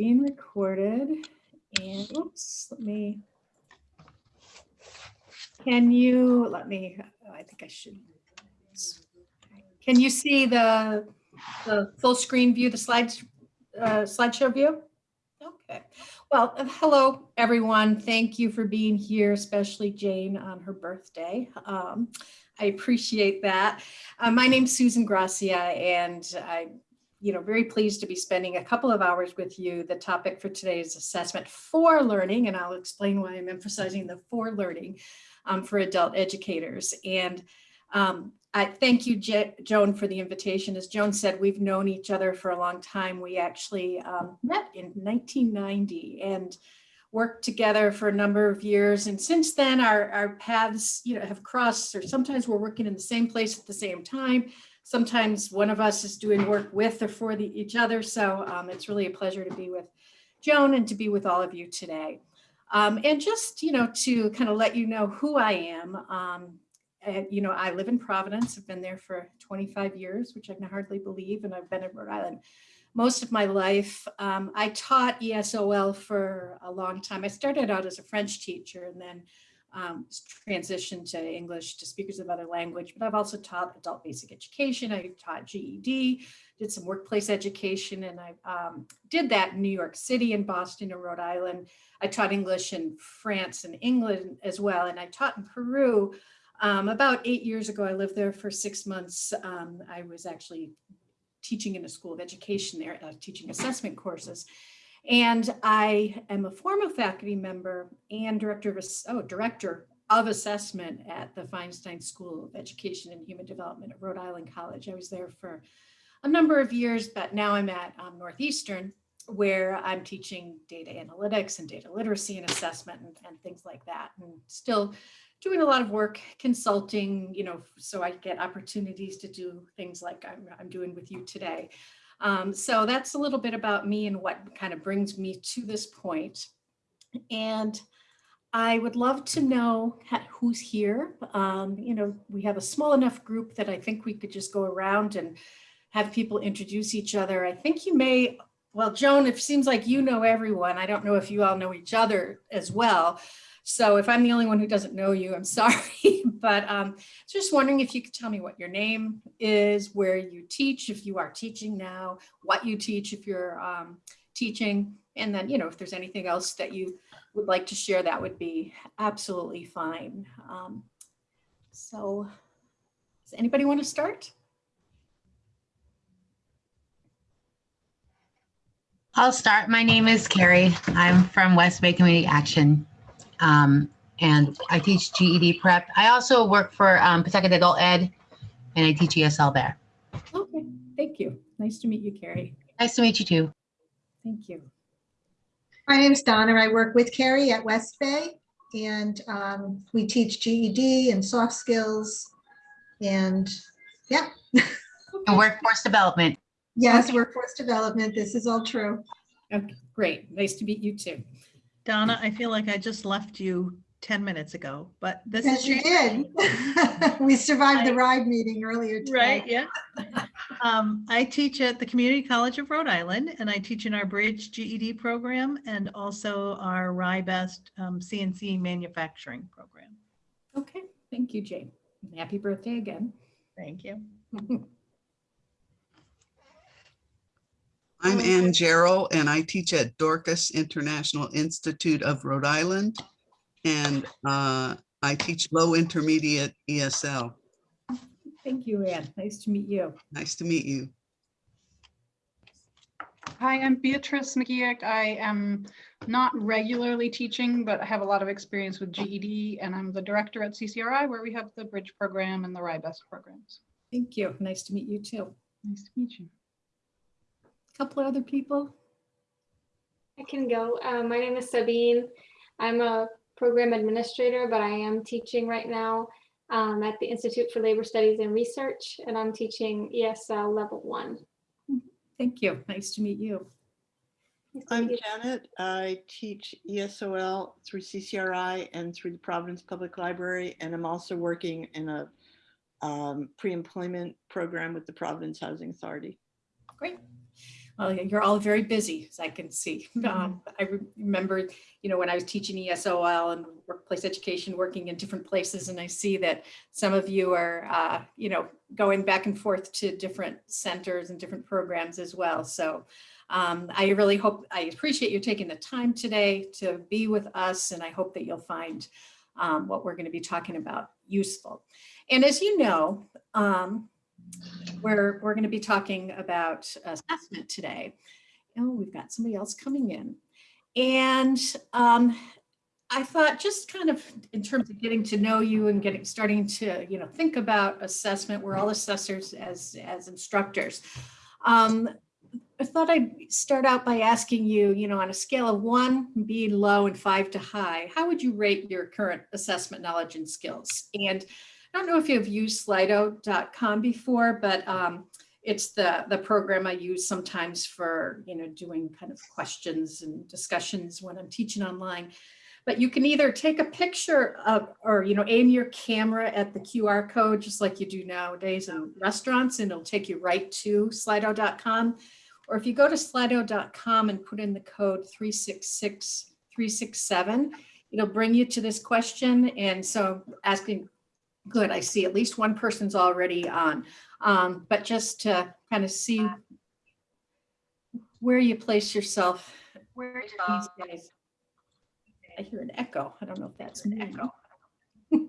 being recorded and oops, let me. Can you, let me, I think I should. Can you see the, the full screen view, the slides, uh, slideshow view? Okay, well, hello, everyone. Thank you for being here, especially Jane on her birthday. Um, I appreciate that. Uh, my name's Susan Gracia, and I'm, you know, very pleased to be spending a couple of hours with you. The topic for today is assessment for learning, and I'll explain why I'm emphasizing the for learning um, for adult educators. And um, I thank you, Je Joan, for the invitation. As Joan said, we've known each other for a long time. We actually um, met in 1990 and worked together for a number of years. And since then, our, our paths you know, have crossed, or sometimes we're working in the same place at the same time. Sometimes one of us is doing work with or for the, each other. So um, it's really a pleasure to be with Joan and to be with all of you today. Um, and just, you know, to kind of let you know who I am, um, and, you know, I live in Providence. I've been there for 25 years, which I can hardly believe. And I've been in Rhode Island most of my life. Um, I taught ESOL for a long time. I started out as a French teacher and then um, transitioned to English to speakers of other language, but I've also taught adult basic education. I taught GED, did some workplace education, and I um, did that in New York City and Boston and Rhode Island. I taught English in France and England as well, and I taught in Peru um, about eight years ago, I lived there for six months. Um, I was actually teaching in a school of education there, uh, teaching assessment courses. And I am a former faculty member and director of, oh, director of assessment at the Feinstein School of Education and Human Development at Rhode Island College. I was there for a number of years, but now I'm at um, Northeastern where I'm teaching data analytics and data literacy and assessment and, and things like that. And still doing a lot of work consulting, you know, so I get opportunities to do things like I'm, I'm doing with you today. Um, so that's a little bit about me and what kind of brings me to this point. And I would love to know who's here. Um, you know, we have a small enough group that I think we could just go around and have people introduce each other. I think you may, well, Joan, it seems like you know everyone. I don't know if you all know each other as well. So if I'm the only one who doesn't know you, I'm sorry. but um, just wondering if you could tell me what your name is, where you teach, if you are teaching now, what you teach if you're um, teaching, and then, you know, if there's anything else that you would like to share, that would be absolutely fine. Um, so does anybody want to start? I'll start. My name is Carrie. I'm from West Bay Community Action um, and I teach GED prep. I also work for um, Pawtucket Adult Ed, and I teach ESL there. Okay, thank you. Nice to meet you, Carrie. Nice to meet you too. Thank you. My name's Donna. I work with Carrie at West Bay, and um, we teach GED and soft skills, and yeah. And workforce development. Yes, Okay. workforce development. This is all true. Okay, great. Nice to meet you too. Donna, I feel like I just left you 10 minutes ago, but this Yes, is. you did. We survived the RIDE meeting earlier today. Right, yeah. Um, I teach at the Community College of Rhode Island and I teach in our Bridge GED program and also our RIBEST um, CNC manufacturing program. Okay, thank you, Jane. Happy birthday again. Thank you. I'm Okay. Ann Jarrell and I teach at Dorcas International Institute of Rhode Island. And uh, I teach low intermediate ESL. Thank you, Ann. Nice to meet you. Nice to meet you. Hi, I'm Beatrice McGeoch. I am not regularly teaching, but I have a lot of experience with GED and I'm the director at CCRI where we have the Bridge program and the RIBEST programs. Thank you. Nice to meet you too. Nice to meet you. Couple of other people. I can go. Uh, my name is Sabine. I'm a program administrator, but I am teaching right now um, at the Institute for Labor Studies and Research, and I'm teaching ESL Level 1. Thank you. Nice to meet you. Nice to I'm meet you. Janet. I teach ESOL through CCRI and through the Providence Public Library, and I'm also working in a um, pre-employment program with the Providence Housing Authority. Great. Well, you're all very busy, as I can see. Um, I re- remember, you know, when I was teaching ESOL and workplace education, working in different places, and I see that some of you are, uh, you know, going back and forth to different centers and different programs as well. So um, I really hope, I appreciate you taking the time today to be with us, and I hope that you'll find um, what we're going to be talking about useful. And as you know, um, we're, we're going to be talking about assessment today. Oh, we've got somebody else coming in. And um, I thought just kind of in terms of getting to know you and getting, starting to, you know, think about assessment, we're all assessors as, as instructors. Um, I thought I'd start out by asking you, you know, on a scale of one being low and five to high, how would you rate your current assessment knowledge and skills? And I don't know if you've used Slido.com before, but um, it's the, the program I use sometimes for, you know, doing kind of questions and discussions when I'm teaching online. But you can either take a picture of, or, you know, aim your camera at the QR code, just like you do nowadays in restaurants, and it'll take you right to Slido.com. Or if you go to Slido.com and put in the code 366367, it'll bring you to this question. And so asking Good, I see at least one person's already on. Um, but just to kind of see where you place yourself Where these days. I hear an echo. I don't know if that's an echo.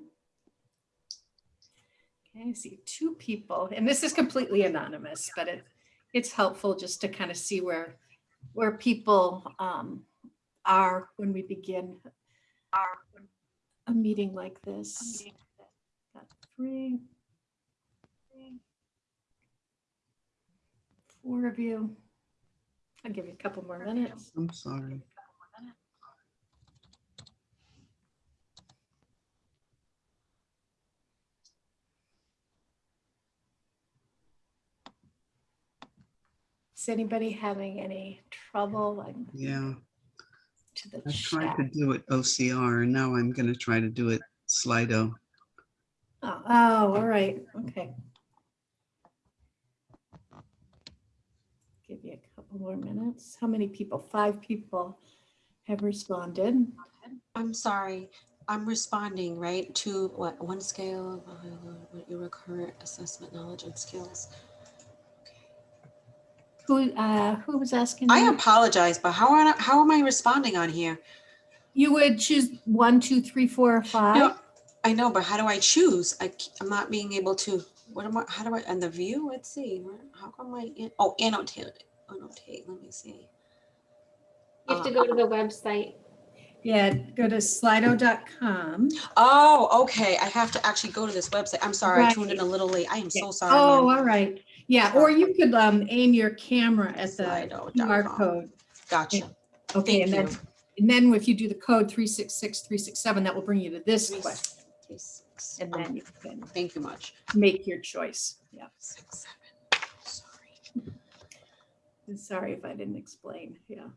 Okay, I see two people, and this is completely anonymous, but it, it's helpful just to kind of see where, where people um, are when we begin our, a meeting like this. Got three. Four of you. I'll give you a couple more minutes. I'm sorry. Is anybody having any trouble? I'm Yeah, to the I tried chat. to do it OCR and now I'm gonna try to do it Slido. Oh, all right, okay. Give you a couple more minutes. How many people? Five people have responded. I'm sorry, I'm responding, right, to what, one scale of uh, what your current assessment knowledge and skills. Who, uh, who was asking? I you? apologize, but how are, how am I responding on here? You would choose one, two, three, four, or five? No, I know, but how do I choose? I, am not being able to, what am I, how do I, and the view, let's see, how come I, in- oh, annotate, annotate, let me see. You have to go to the website. Yeah, go to slido.com. Oh, okay, I have to actually go to this website. I'm sorry, Right. I tuned in a little late. I am Yeah. so sorry. Oh, ma'am. all right. Yeah, or you could um aim your camera at the QR Slido.com. code. Gotcha. Okay, Thank and then, and then if you do the code 366367, that will bring you to this question. Three, six, And then you can Thank you much. make your choice. Yeah, Six, seven, sorry. Sorry if I didn't explain, yeah.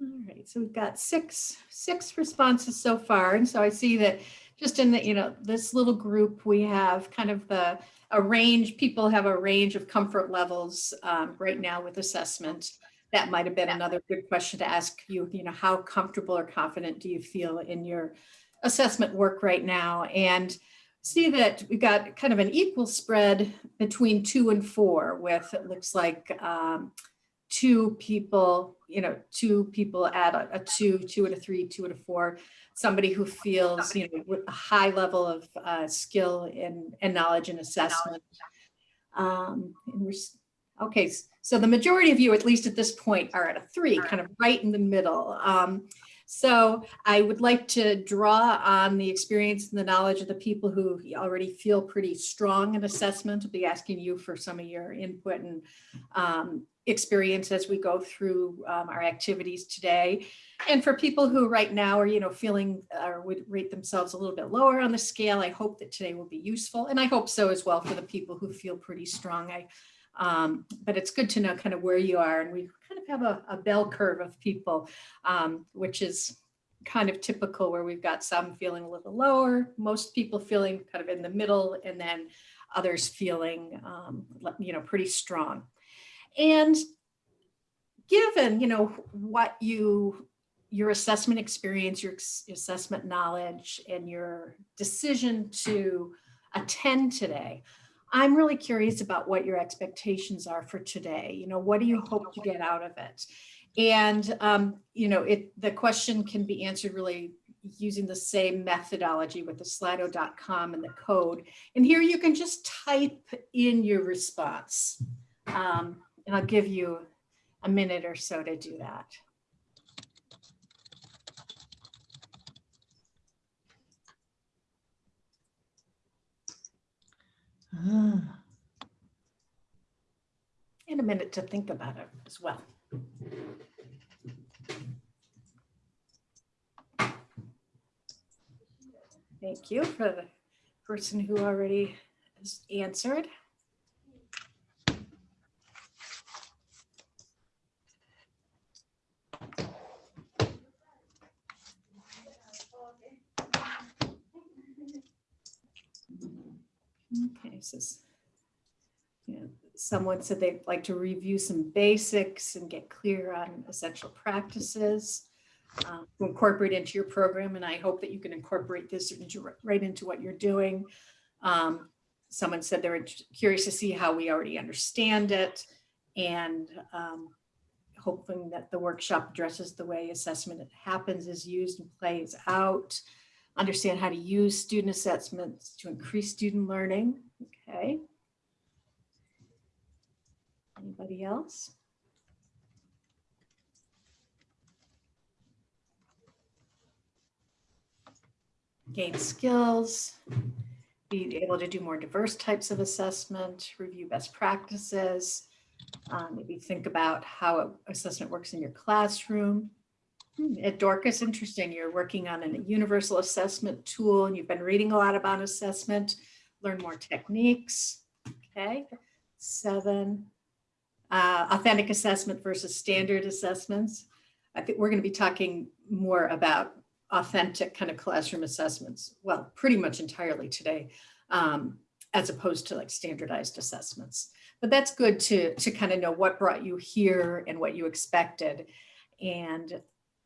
All right, so we've got six, six responses so far. And so I see that just in the, you know, this little group, we have kind of the, a range, people have a range of comfort levels um, right now with assessment. That might have been another good question to ask you, you know, how comfortable or confident do you feel in your assessment work right now? And see that we got kind of an equal spread between two and four with, it looks like um, two people, you know, two people at a, a two, two and a three, two and a four, somebody who feels, you know, with a high level of uh, skill and, and knowledge and assessment. Um, and we're, okay, so the majority of you, at least at this point, are at a three, kind of right in the middle. Um, so I would like to draw on the experience and the knowledge of the people who already feel pretty strong in assessment. I'll be asking you for some of your input and um, experience as we go through um, our activities today. And for people who right now are, you know, feeling or would rate themselves a little bit lower on the scale, I hope that today will be useful. And I hope so as well for the people who feel pretty strong. I, um, but it's good to know kind of where you are. And we have a, a bell curve of people, um, which is kind of typical where we've got some feeling a little lower, most people feeling kind of in the middle, and then others feeling, um, you know, pretty strong. And given, you know, what you, your assessment experience, your assessment knowledge, and your decision to attend today, I'm really curious about what your expectations are for today. You know, what do you hope to get out of it? And, um, you know, it, the question can be answered really using the same methodology with the slido.com and the code. And here you can just type in your response. Um, and I'll give you a minute or so to do that. Ah, And a minute to think about it as well. Thank you for the person who already has answered. Okay, says, you know, someone said they'd like to review some basics and get clear on essential practices um, to incorporate into your program, and I hope that you can incorporate this into- right into what you're doing. Um, Someone said they were curious to see how we already understand it and um, hoping that the workshop addresses the way assessment happens, is used and plays out. Understand how to use student assessments to increase student learning. Okay. Anybody else? Gain skills, be able to do more diverse types of assessment, review best practices, um, maybe think about how assessment works in your classroom. Hmm, At Dorcas, interesting, you're working on a universal assessment tool and you've been reading a lot about assessment, learn more techniques. Okay, seven, uh, authentic assessment versus standard assessments. I think we're going to be talking more about authentic kind of classroom assessments. Well, pretty much entirely today, um, as opposed to like standardized assessments. But that's good to, to kind of know what brought you here and what you expected. And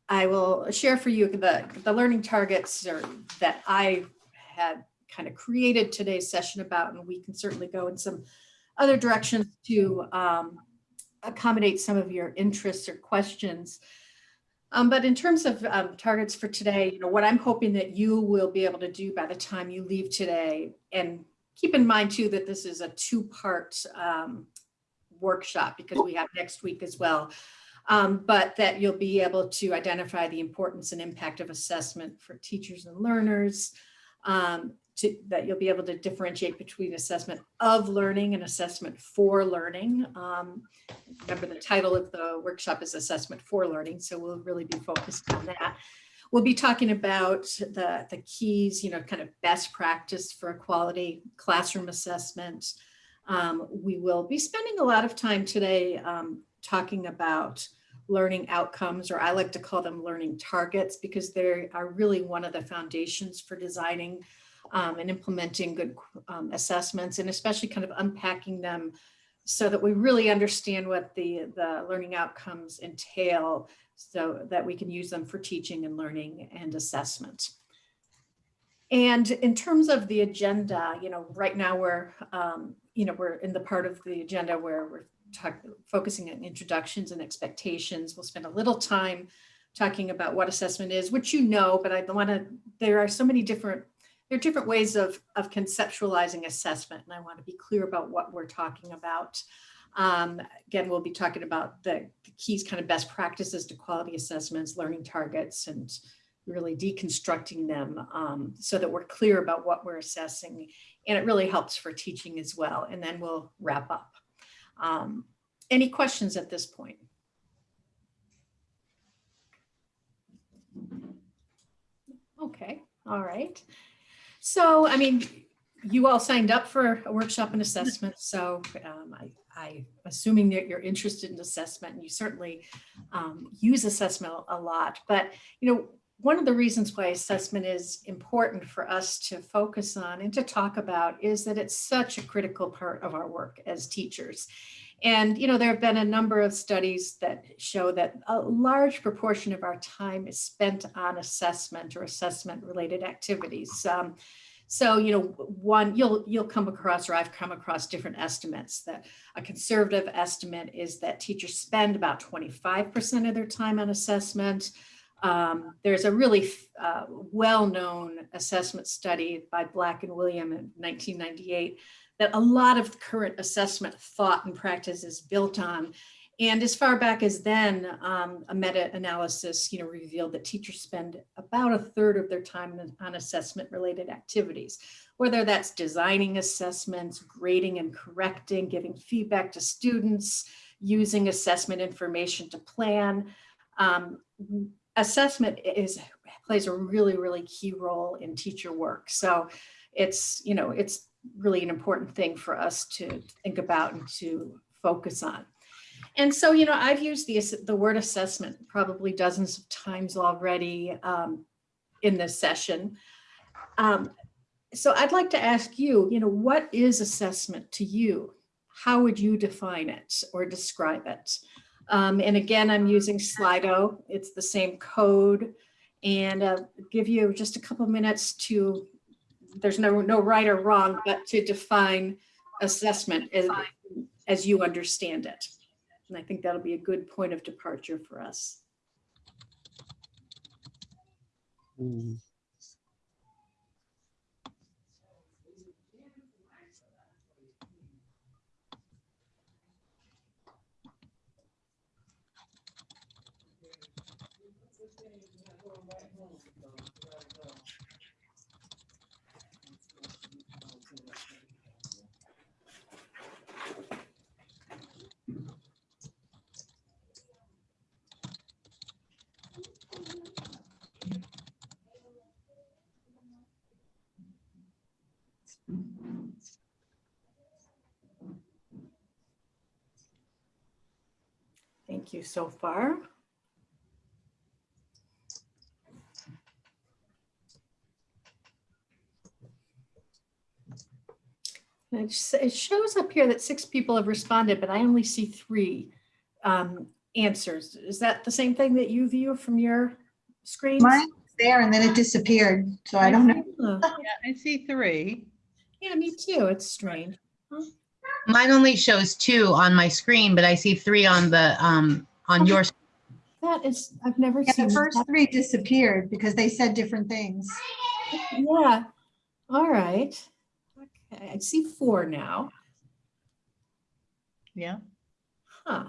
I will share for you the, the learning targets or that I had kind of created today's session about, and we can certainly go in some other directions to um, accommodate some of your interests or questions. Um, but in terms of um, targets for today, you know, what I'm hoping that you will be able to do by the time you leave today, and keep in mind too that this is a two-part um, workshop because we have next week as well. Um, but that you'll be able to identify the importance and impact of assessment for teachers and learners. To, that you'll be able to differentiate between assessment of learning and assessment for learning. Um, remember the title of the workshop is assessment for learning, so we'll really be focused on that. We'll be talking about the, the keys, you know, kind of best practice for a quality classroom assessment. Um, we will be spending a lot of time today um, talking about learning outcomes, or I like to call them learning targets, because they are really one of the foundations for designing um, and implementing good um, assessments, and especially kind of unpacking them so that we really understand what the, the learning outcomes entail so that we can use them for teaching and learning and assessment. And in terms of the agenda, you know, right now we're, um, you know, we're in the part of the agenda where we're talking, focusing on introductions and expectations. We'll spend a little time talking about what assessment is, which you know, but I want to, there are so many different, there are different ways of, of conceptualizing assessment, and I want to be clear about what we're talking about. Um, again, we'll be talking about the, the keys, kind of best practices to quality assessments, learning targets, and really deconstructing them um, so that we're clear about what we're assessing. And it really helps for teaching as well. And then we'll wrap up. Um, any questions at this point? Okay, all right. So, I mean, you all signed up for a workshop and assessment, so um, I, I, assuming that you're interested in assessment, and you certainly um, use assessment a lot, but, you know, one of the reasons why assessment is important for us to focus on and to talk about is that it's such a critical part of our work as teachers. And, you know, there have been a number of studies that show that a large proportion of our time is spent on assessment or assessment related activities. Um, so, you know, one, you'll, you'll come across, or I've come across different estimates that a conservative estimate is that teachers spend about 25% of their time on assessment. Um, there's a really uh, well-known assessment study by Black and Wiliam in 1998 that a lot of current assessment thought and practice is built on. And as far back as then, um, a meta-analysis, you know, revealed that teachers spend about a third of their time on- assessment-related activities, whether that's designing assessments, grading and correcting, giving feedback to students, using assessment information to plan. Um, assessment is plays a really, really key role in teacher work. So it's, you know, it's really an important thing for us to think about and to focus on. And so, you know, I've used the, the word assessment probably dozens of times already um, in this session. Um, so I'd like to ask you, you know, what is assessment to you? How would you define it or describe it? Um, and again, I'm using Slido. It's the same code and uh, give you just a couple minutes to there's no no right or wrong, but to define assessment as, as you understand it. And I think that'll be a good point of departure for us. Mm. Thank you so far. It shows up here that six people have responded, but I only see three um, answers. Is that the same thing that you view from your screen? Mine was there and then it disappeared, so I don't know. Yeah, I see three. Yeah, me too. It's strange. Mine only shows two on my screen, but I see three on the, um, on your, That is, I've never Yeah, seen. The first that. three disappeared because they said different things. Yeah, all right. Okay, I see four now. Yeah. Huh.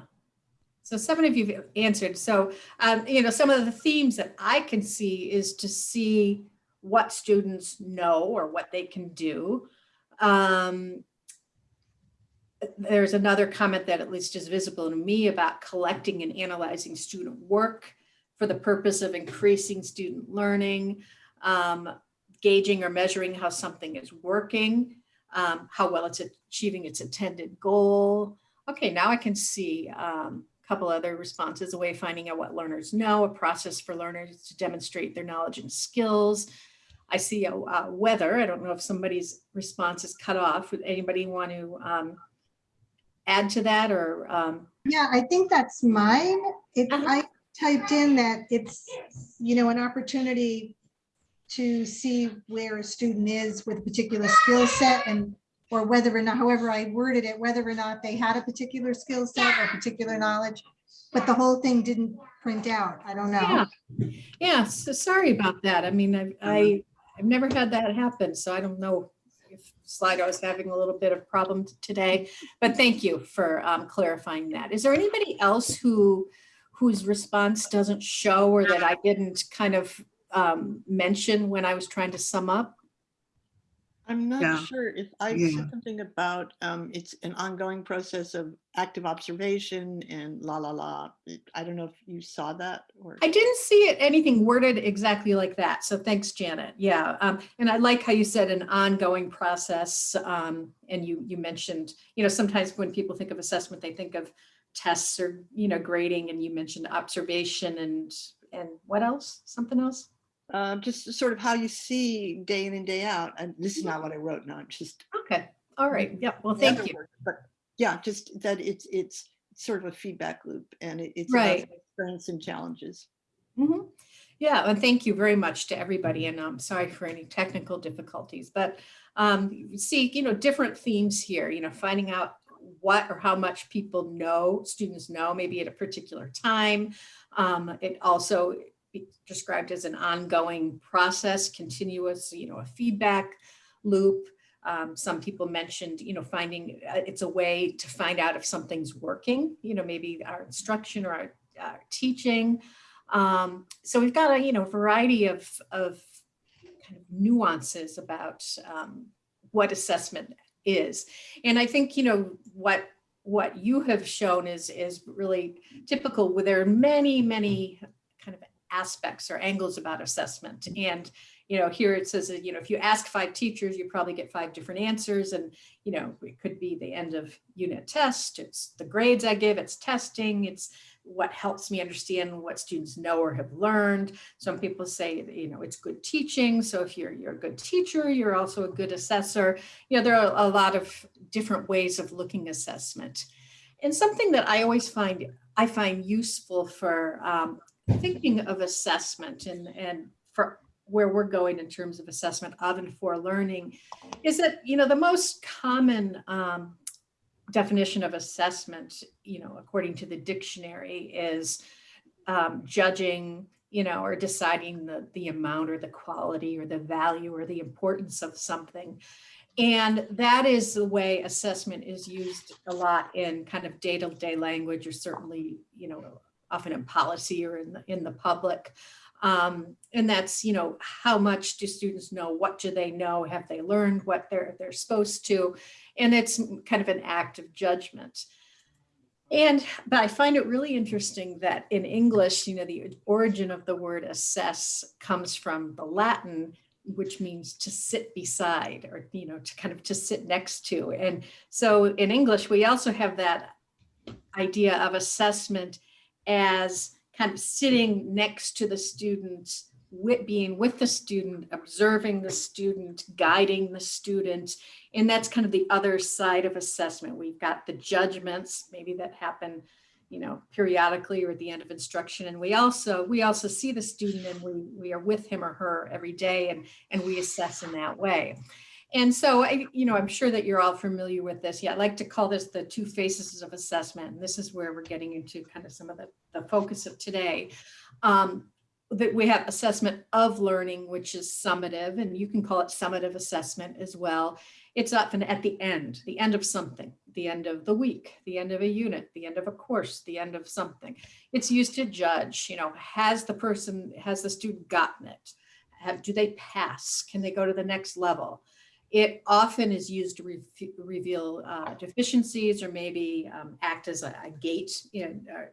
So seven of you have answered. So, um, you know, some of the themes that I can see is to see what students know or what they can do. Um, there's another comment that at least is visible to me about collecting and analyzing student work for the purpose of increasing student learning, um, gauging or measuring how something is working, um, how well it's achieving its intended goal. Okay, now I can see um, a couple other responses, a way of finding out what learners know, a process for learners to demonstrate their knowledge and skills. I see a uh, weather. I don't know if somebody's response is cut off. Would anybody want to um, add to that or? Um, Yeah, I think that's mine. If Uh-huh. I typed in that it's, you know, an opportunity to see where a student is with a particular skill set and, or whether or not, however I worded it, whether or not they had a particular skill set or particular knowledge, but the whole thing didn't print out. I don't know. yeah, yeah. So sorry about that. I mean, I, I I've never had that happen, so I don't know Slido is having a little bit of problem today. But thank you for um, clarifying that. Is there anybody else who whose response doesn't show or that I didn't kind of um, mention when I was trying to sum up? I'm Yeah. not sure if I Yeah. said something about, um, it's an ongoing process of active observation and la, la, la. I don't know if you saw that or. I didn't see it anything worded exactly like that. So thanks, Janet. Yeah. Um, and I like how you said an ongoing process. Um, and you, you mentioned, you know, sometimes when people think of assessment, they think of tests or, you know, grading and you mentioned observation and, and what else? Something else? Um, just sort of how you see day in and day out. And this is not what I wrote. No, I'm just. Okay. All right. Yeah. Well, thank you. work, But Yeah, just that it's, it's sort of a feedback loop and it- it's Right. experience and challenges. Mhm. Yeah, and thank you very much to everybody, and I'm sorry for any technical difficulties, but um, see, you know, different themes here, you know, finding out what or how much people know, students know, maybe at a particular time. Um, It also described as an ongoing process, continuous, you know, a feedback loop. Um, some people mentioned, you know, finding, uh, it's a way to find out if something's working, you know, maybe our instruction or our, our teaching. Um, so we've got a, you know, variety of, of kind of nuances about um, what assessment is. And I think, you know, what what you have shown is is really typical where there are many, many aspects or angles about assessment. And, you know, here it says that, you know, if you ask five teachers, you probably get five different answers. And, you know, it could be the end of unit test, it's the grades I give, it's testing, it's what helps me understand what students know or have learned. Some people say, you know, it's good teaching. So if you're, you're a good teacher, you're also a good assessor. You know, there are a lot of different ways of looking assessment. And something that I always find, I find useful for um, thinking of assessment and, and for where we're going in terms of assessment of and for learning is that, you know, the most common um, definition of assessment, you know, according to the dictionary is um, judging, you know, or deciding the, the amount or the quality or the value or the importance of something. And that is the way assessment is used a lot in kind of day-to-day language or certainly, you know, often in policy or in the, in the public. Um, and that's, you know, how much do students know? What do they know? Have they learned what they're, they're supposed to? And it's kind of an act of judgment. And, but I find it really interesting that in English, you know, the origin of the word assess comes from the Latin, which means to sit beside or, you know, to kind of to sit next to. And so in English, we also have that idea of assessment as kind of sitting next to the student, with, being with the student, observing the student, guiding the student. And that's kind of the other side of assessment. We've got the judgments, maybe that happen, you know, periodically or at the end of instruction. And we also, we also see the student and we, we are with him or her every day and, and we assess in that way. And so, I, you know, I'm sure that you're all familiar with this. Yeah, I like to call this the two faces of assessment. And this is where we're getting into kind of some of the, the focus of today. Um, that we have assessment of learning, which is summative, and you can call it summative assessment as well. It's often at the end, the end of something, the end of the week, the end of a unit, the end of a course, the end of something. It's used to judge, you know, has the person, has the student gotten it? Have, do they pass? Can they go to the next level? It often is used to re reveal uh, deficiencies or maybe um, act as a, a gate, you know, uh,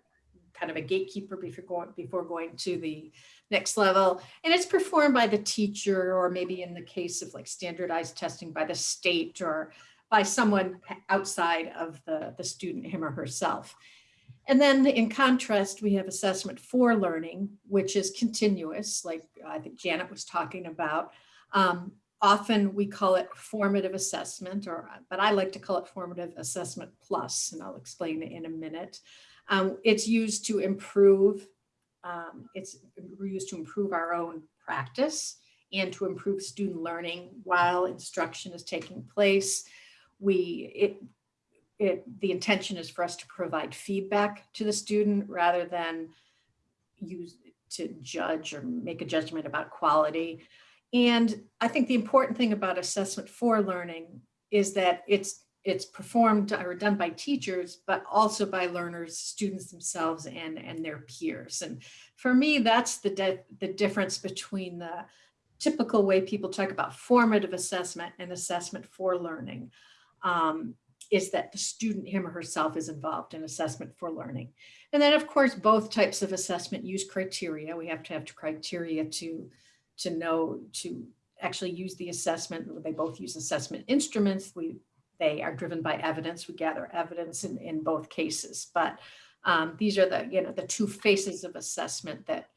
kind of a gatekeeper before going, before going to the next level. And it's performed by the teacher or maybe in the case of like standardized testing by the state or by someone outside of the, the student, him or herself. And then in contrast, we have assessment for learning, which is continuous, like I think Janet was talking about. Um, often we call it formative assessment, or but I like to call it formative assessment plus, and I'll explain it in a minute. Um, it's used to improve, um, it's used to improve our own practice and to improve student learning while instruction is taking place. We, it, it, the intention is for us to provide feedback to the student rather than use to judge or make a judgment about quality. And I think the important thing about assessment for learning is that it's it's performed or done by teachers, but also by learners, students themselves and, and their peers. And for me, that's the, the difference between the typical way people talk about formative assessment and assessment for learning um, is that the student, him or herself is involved in assessment for learning. And then of course, both types of assessment use criteria. We have to have criteria to, to know, to actually use the assessment. They both use assessment instruments. We they are driven by evidence. We gather evidence in, in both cases, but um, these are the, you know, the two faces of assessment that,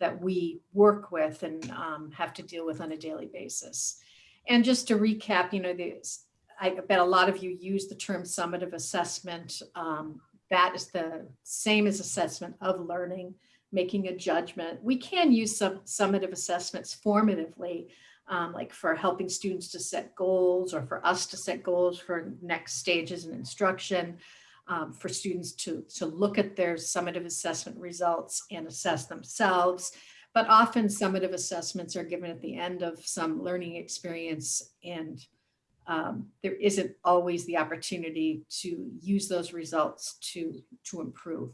that we work with and um, have to deal with on a daily basis. And just to recap, you know, the I bet a lot of you use the term summative assessment. Um, that is the same as assessment of learning, making a judgment. We can use some summative assessments formatively, um, like for helping students to set goals or for us to set goals for next stages in instruction, um, for students to, to look at their summative assessment results and assess themselves. But often summative assessments are given at the end of some learning experience and um, there isn't always the opportunity to use those results to, to improve.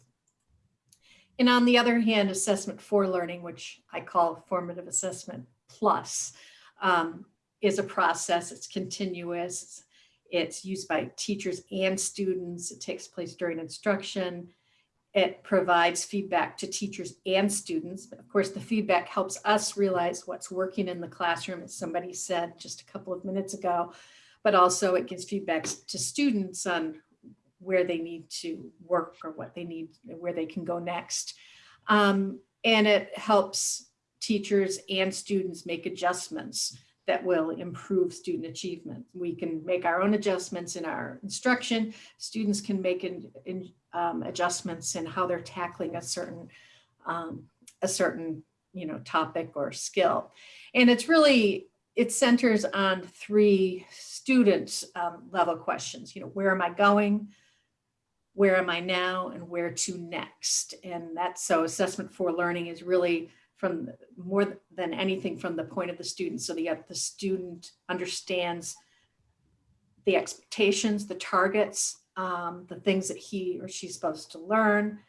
And on the other hand, assessment for learning, which I call formative assessment plus, um, is a process, it's continuous, it's used by teachers and students, it takes place during instruction, it provides feedback to teachers and students. Of course, the feedback helps us realize what's working in the classroom, as somebody said just a couple of minutes ago, but also it gives feedback to students on where they need to work or what they need, where they can go next. Um, and it helps teachers and students make adjustments that will improve student achievement. We can make our own adjustments in our instruction. Students can make in, in, um, adjustments in how they're tackling a certain um, a certain you know topic or skill. And it's really it centers on three student um, level questions. You know, where am I going? Where am I now? And where to next? And that's so assessment for learning is really from more than anything from the point of the student. So the, the student understands the expectations, the targets, um, the things that he or she's supposed to learn,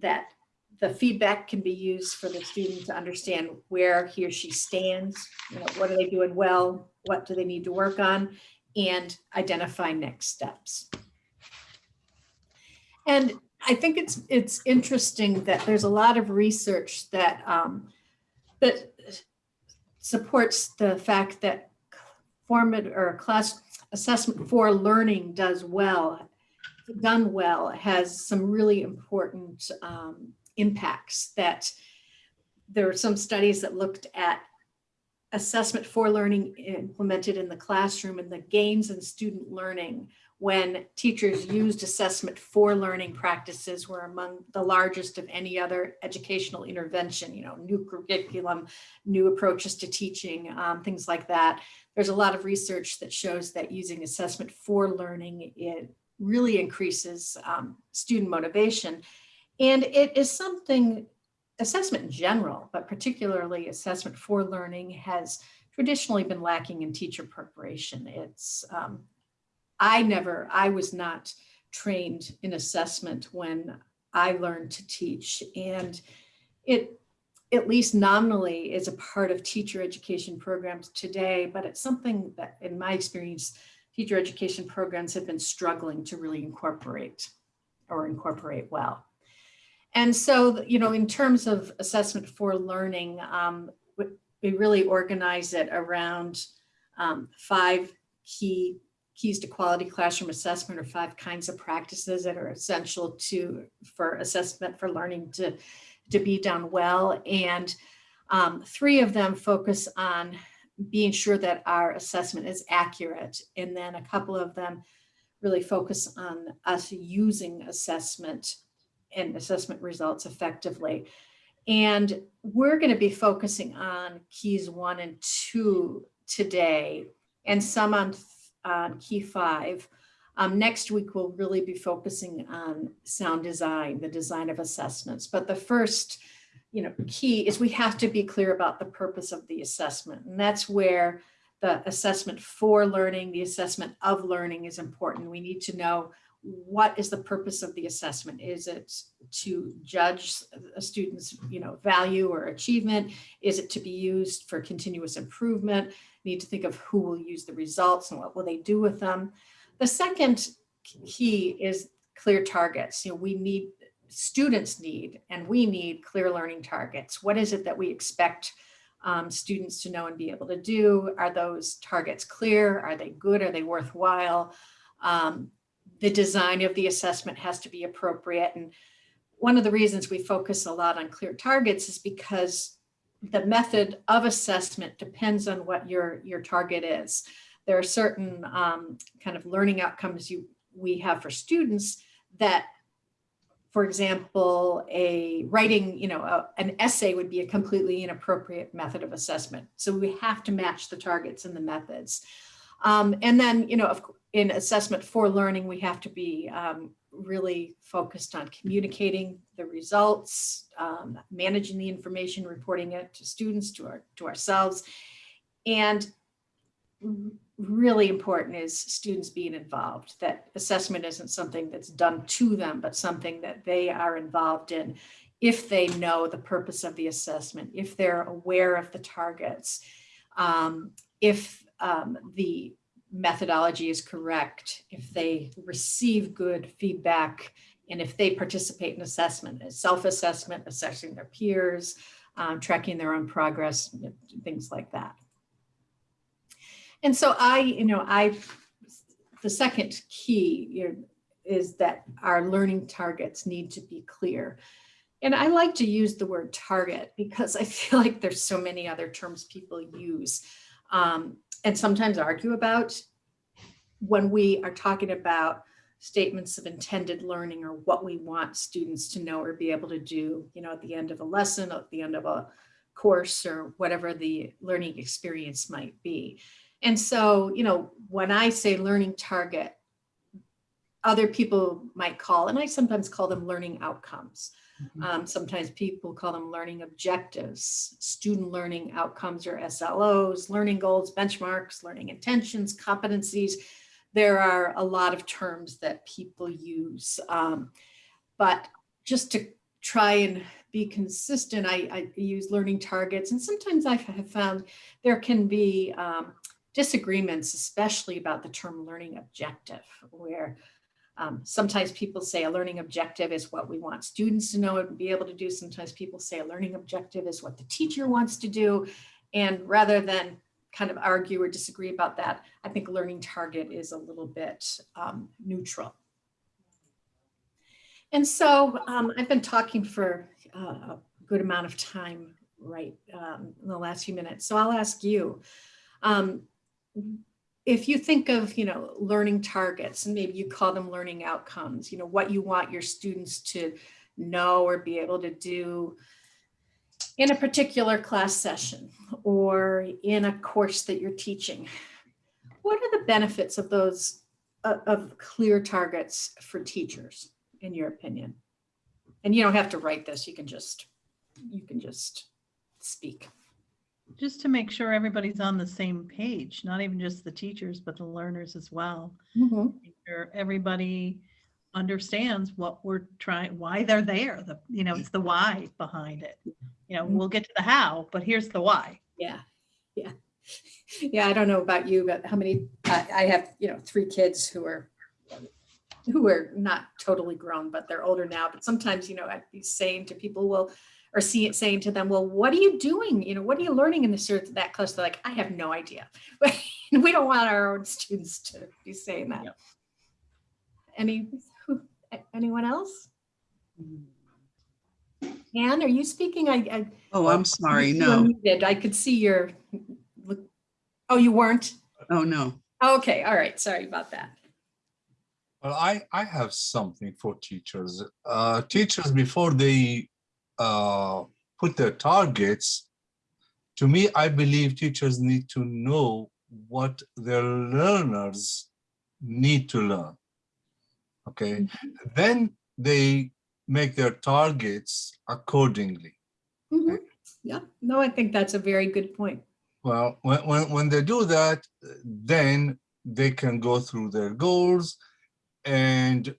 that the feedback can be used for the student to understand where he or she stands, you know, what are they doing well, what do they need to work on, and identify next steps. And I think it's it's interesting that there's a lot of research that um, that supports the fact that formative or class assessment for learning does well, done well, has some really important um, impacts that there are some studies that looked at assessment for learning implemented in the classroom and the gains in student learning when teachers used assessment for learning practices were among the largest of any other educational intervention, you know, new curriculum, new approaches to teaching, um, things like that. There's a lot of research that shows that using assessment for learning, it really increases um, student motivation. And it is something, assessment in general, but particularly assessment for learning has traditionally been lacking in teacher preparation. It's, um, I never, I was not trained in assessment when I learned to teach. And it, at least nominally, is a part of teacher education programs today, but it's something that, in my experience, teacher education programs have been struggling to really incorporate or incorporate well. And so, you know, in terms of assessment for learning, um, we, really organize it around um, five key keys to quality classroom assessment are five kinds of practices that are essential to for assessment for learning to, to be done well. And um, three of them focus on being sure that our assessment is accurate. And then a couple of them really focus on us using assessment and assessment results effectively. And we're going to be focusing on keys one and two today and some on, on key five. Um, next week, we'll really be focusing on sound design, the design of assessments. But the first you know, key is we have to be clear about the purpose of the assessment. And that's where the assessment for learning, the assessment of learning is important. We need to know what is the purpose of the assessment? Is it to judge a student's you know, value or achievement? Is it to be used for continuous improvement? Need to think of who will use the results and what will they do with them. The second key is clear targets. You know, we need, students need, and we need clear learning targets. What is it that we expect um, students to know and be able to do? Are those targets clear? Are they good? Are they worthwhile? Um, the design of the assessment has to be appropriate. And one of the reasons we focus a lot on clear targets is because the method of assessment depends on what your, your target is. there are certain um, kind of learning outcomes you, we have for students that, for example, a writing, you know, a- an essay would be a completely inappropriate method of assessment. So we have to match the targets and the methods. Um, and then, you know, of, in assessment for learning, we have to be um, really focused on communicating the results, um, managing the information, reporting it to students, to our, to ourselves. And really important is students being involved, that assessment isn't something that's done to them, but something that they are involved in if they know the purpose of the assessment, if they're aware of the targets, um, if um, the methodology is correct, if they receive good feedback, and if they participate in assessment, self-assessment, assessing their peers, um, tracking their own progress, things like that. And so I, you know, I, the second key is that our learning targets need to be clear. And I like to use the word target because I feel like there's so many other terms people use um, and sometimes argue about when we are talking about statements of intended learning or what we want students to know or be able to do, you know, at the end of a lesson, at the end of a course or whatever the learning experience might be. And so, you know, when I say learning target, other people might call, and I sometimes call them learning outcomes. Um, sometimes people call them learning objectives, student learning outcomes or SLOs, learning goals, benchmarks, learning intentions, competencies. There are a lot of terms that people use. Um, but just to try and be consistent, I, I use learning targets. And sometimes I have found there can be um, disagreements, especially about the term learning objective, where um, sometimes people say a learning objective is what we want students to know and be able to do. Sometimes people say a learning objective is what the teacher wants to do. And rather than kind of argue or disagree about that, I think learning target is a little bit um, neutral. And so um, I've been talking for uh, a good amount of time right um, in the last few minutes. So I'll ask you, um, if you think of, you know, learning targets and maybe you call them learning outcomes, you know, what you want your students to know or be able to do in a particular class session or in a course that you're teaching. What are the benefits of those, of, of clear targets for teachers, in your opinion? And you don't have to write this, you can just, you can just speak. Just to make sure everybody's on the same page, not even just the teachers, but the learners as well. Mm-hmm. Make Sure everybody understands what we're trying, why they're there, the, you know, it's the why behind it. You know, we'll get to the how, but here's the why. Yeah, yeah. Yeah, I don't know about you, but how many, I, I have, you know, three kids who are, who are not totally grown, but they're older now. But sometimes, you know, I'd be saying to people, well, or see it saying to them, well, what are you doing? You know, what are you learning in this or that class? They're like, I have no idea. We don't want our own students to be saying that. Any, who, anyone else? Anne, are you speaking? I, I. Oh, I'm sorry. No, unmuted. I could see your, oh, you weren't? oh, no. Okay, all right, sorry about that. Well, I, I have something for teachers. Uh, teachers, before they uh, put their targets, to me, I believe teachers need to know what their learners need to learn. Okay, then they make their targets accordingly. Mhm. Yeah, no, I think that's a very good point. Well, when, when, when they do that, then they can go through their goals and,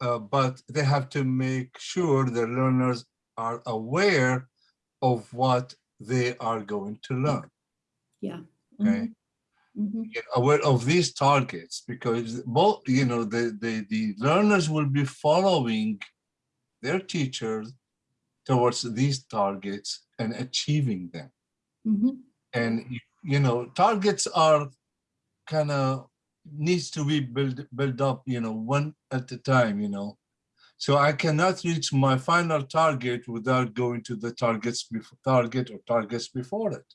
uh, but they have to make sure the learners are aware of what they are going to learn, Yeah. okay? Mhm. Get aware of these targets because both, you know, the, the, the learners will be following their teachers towards these targets and achieving them. Mhm. And, you know, targets are kind of needs to be built, built up, you know, one at a time, you know. So I cannot reach my final target without going to the targets before target or targets before it.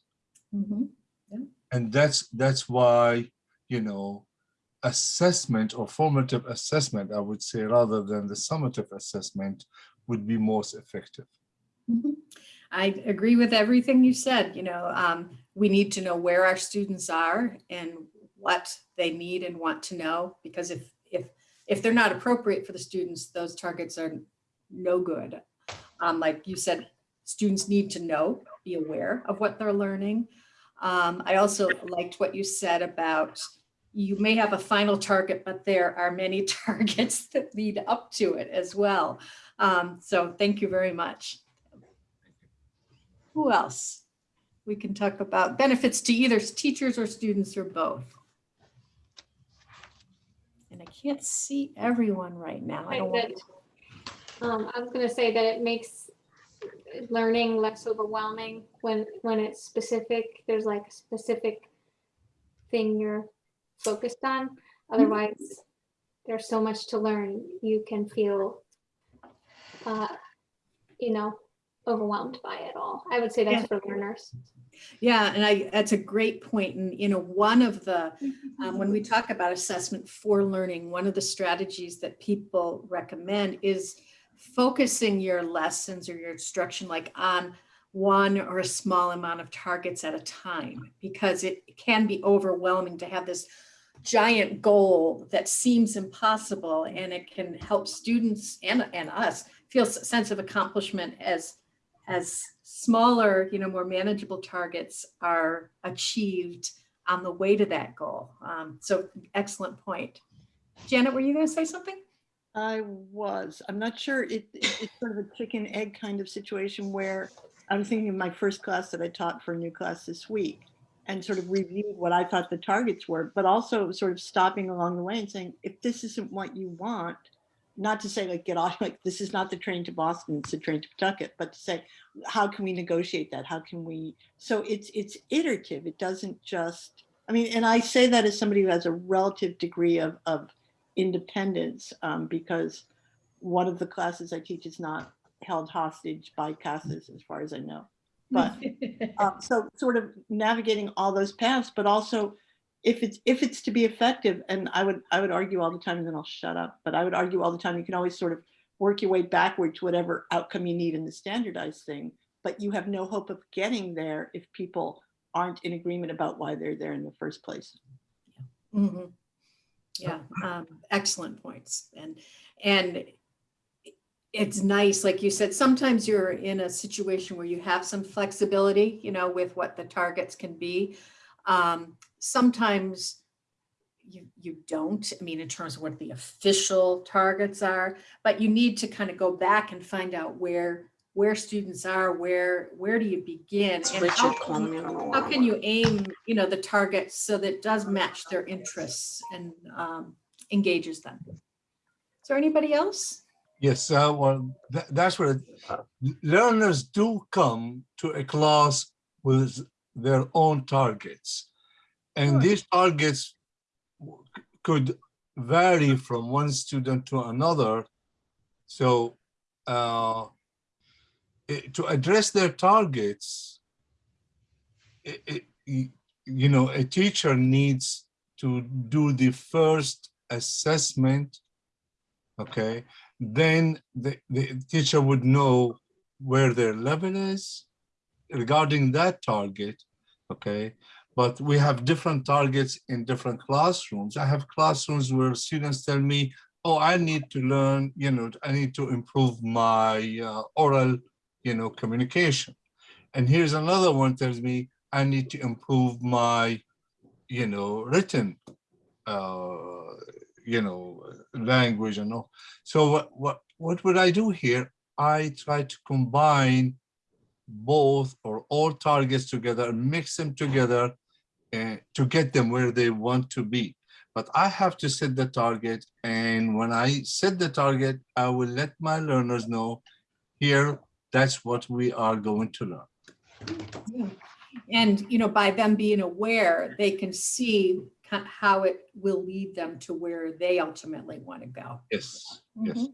Mhm. And that's, that's why you know, assessment or formative assessment, I would say, rather than the summative assessment would be most effective. Mhm. I agree with everything you said, you know, um, we need to know where our students are and what they need and want to know, because if, if, if they're not appropriate for the students, those targets are no good. Um, like you said, students need to know, be aware of what they're learning. Um, I also liked what you said about you may have a final target, but there are many targets that lead up to it as well. Um, so thank you very much. Who else? We can talk about benefits to either teachers or students or both. And I can't see everyone right now. I don't want to. Um, I was gonna say that it makes learning less overwhelming when, when it's specific, there's like a specific thing you're focused on. Otherwise, there's so much to learn, you can feel, uh, you know, overwhelmed by it all. I would say that's for learners. Yeah, and I, that's a great point. And, you know, one of the, um, when we talk about assessment for learning, one of the strategies that people recommend is focusing your lessons or your instruction like on one or a small amount of targets at a time, because it can be overwhelming to have this giant goal that seems impossible and it can help students and, and us feel a sense of accomplishment as as smaller, you know, more manageable targets are achieved on the way to that goal. Um, so excellent point. Janet, were you going to say something? I was, I'm not sure, it, it- it's sort of a chicken egg kind of situation where I was thinking of my first class that I taught for a new class this week and sort of reviewed what I thought the targets were, but also sort of stopping along the way and saying, if this isn't what you want, not to say like get off, like this is not the train to Boston, it's the train to Pawtucket, but to say, how can we negotiate that? How can we, so it's, it's iterative. It doesn't just, I mean, and I say that as somebody who has a relative degree of, of independence um, because one of the classes I teach is not held hostage by CASAS as far as I know. But um, so sort of navigating all those paths, but also if it's if it's to be effective, and I would I would argue all the time, and then I'll shut up. But I would argue all the time. You can always sort of work your way backward to whatever outcome you need in the standardized thing. But you have no hope of getting there if people aren't in agreement about why they're there in the first place. Mhm. Yeah, um, excellent points. And, and it's nice, like you said, sometimes you're in a situation where you have some flexibility, you know, with what the targets can be. Um, sometimes you, you don't, I mean, in terms of what the official targets are, but you need to kind of go back and find out where, where students are, where, where do you begin? It's and how can you- me on the how can you aim, you know, the target so that it does match their interests and um, engages them? Is there anybody else? Yes, uh, well, tha- that's what it- learners do come to a class with their own targets. And Sure. these targets could vary from one student to another. So uh, i- to address their targets, i- i- y- you know, a teacher needs to do the first assessment, okay? then the, the teacher would know where their level is regarding that target, okay? But we have different targets in different classrooms. I have classrooms where students tell me, oh, I need to learn, you know, I need to improve my uh, oral, you know, communication. And here's another one tells me, I need to improve my, you know, written, uh, you know, language and all. So what, what, what would I do here? I try to combine both or all targets together, mix them together uh, to get them where they want to be. But I have to set the target. And when I set the target, I will let my learners know here, that's what we are going to learn. And, you know, by them being aware, they can see how it will lead them to where they ultimately want to go. Yes, yes.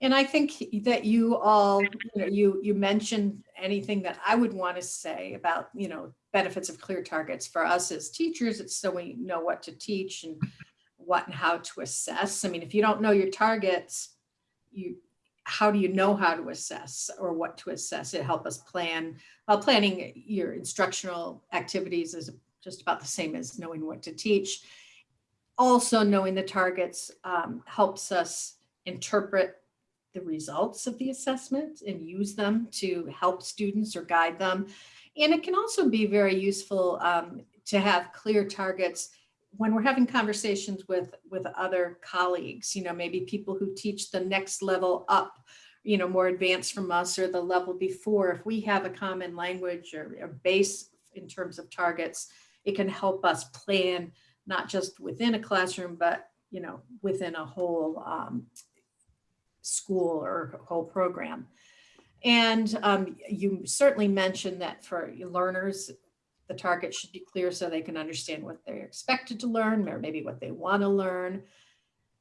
And I think that you all, you know, you, you mentioned anything that I would want to say about, you know, benefits of clear targets for us as teachers. It's so we know what to teach and what and how to assess. I mean, if you don't know your targets, you, how do you know how to assess or what to assess? It help us plan. Well, planning your instructional activities is just about the same as knowing what to teach. Also knowing the targets um, helps us interpret the results of the assessment and use them to help students or guide them. And it can also be very useful um, to have clear targets when we're having conversations with, with other colleagues, you know, maybe people who teach the next level up, you know, more advanced from us or the level before, if we have a common language or a base in terms of targets, it can help us plan not just within a classroom, but, you know, within a whole um, school or whole program. And um, you certainly mentioned that for learners, the target should be clear so they can understand what they're expected to learn or maybe what they want to learn.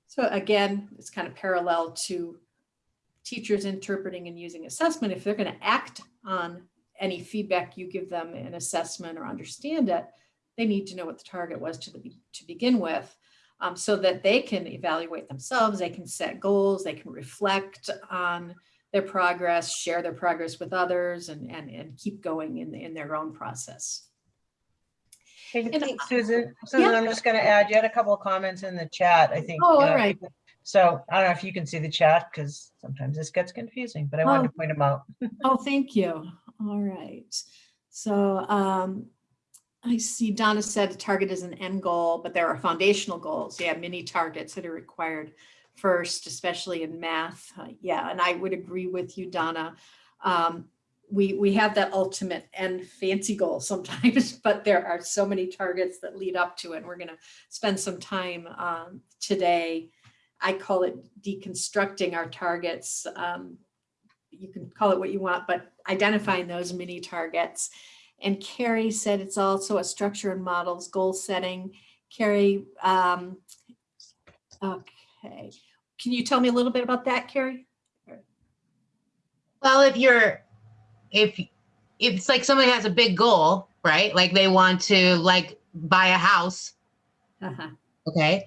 So again, it's kind of parallel to teachers interpreting and using assessment. If they're going to act on any feedback you give them in assessment or understand it, they need to know what the target was to, the, to begin with um, so that they can evaluate themselves, they can set goals, they can reflect on their progress, share their progress with others and, and, and keep going in, in their own process. Hey, And I- Susan, Susan, I'm just gonna add, you had a couple of comments in the chat, I think. Oh, all know, right. So I don't know if you can see the chat, because sometimes this gets confusing, but I wanted to point them out. Oh, thank you. All right. So um, I see Donna said the target is an end goal, but there are foundational goals. Yeah, many targets that are required first, especially in math. Uh, yeah, and I would agree with you, Donna. Um, we, we have that ultimate and fancy goal sometimes, but there are so many targets that lead up to it. And we're going to spend some time um, today. I call it deconstructing our targets. Um, you can call it what you want, but identifying those mini targets. And Carrie said it's also a structure and models goal setting. Carrie, um, okay. Can you tell me a little bit about that, Carrie? Well, if you're, if, if it's like somebody has a big goal, right? Like they want to like buy a house, Uh-huh. okay?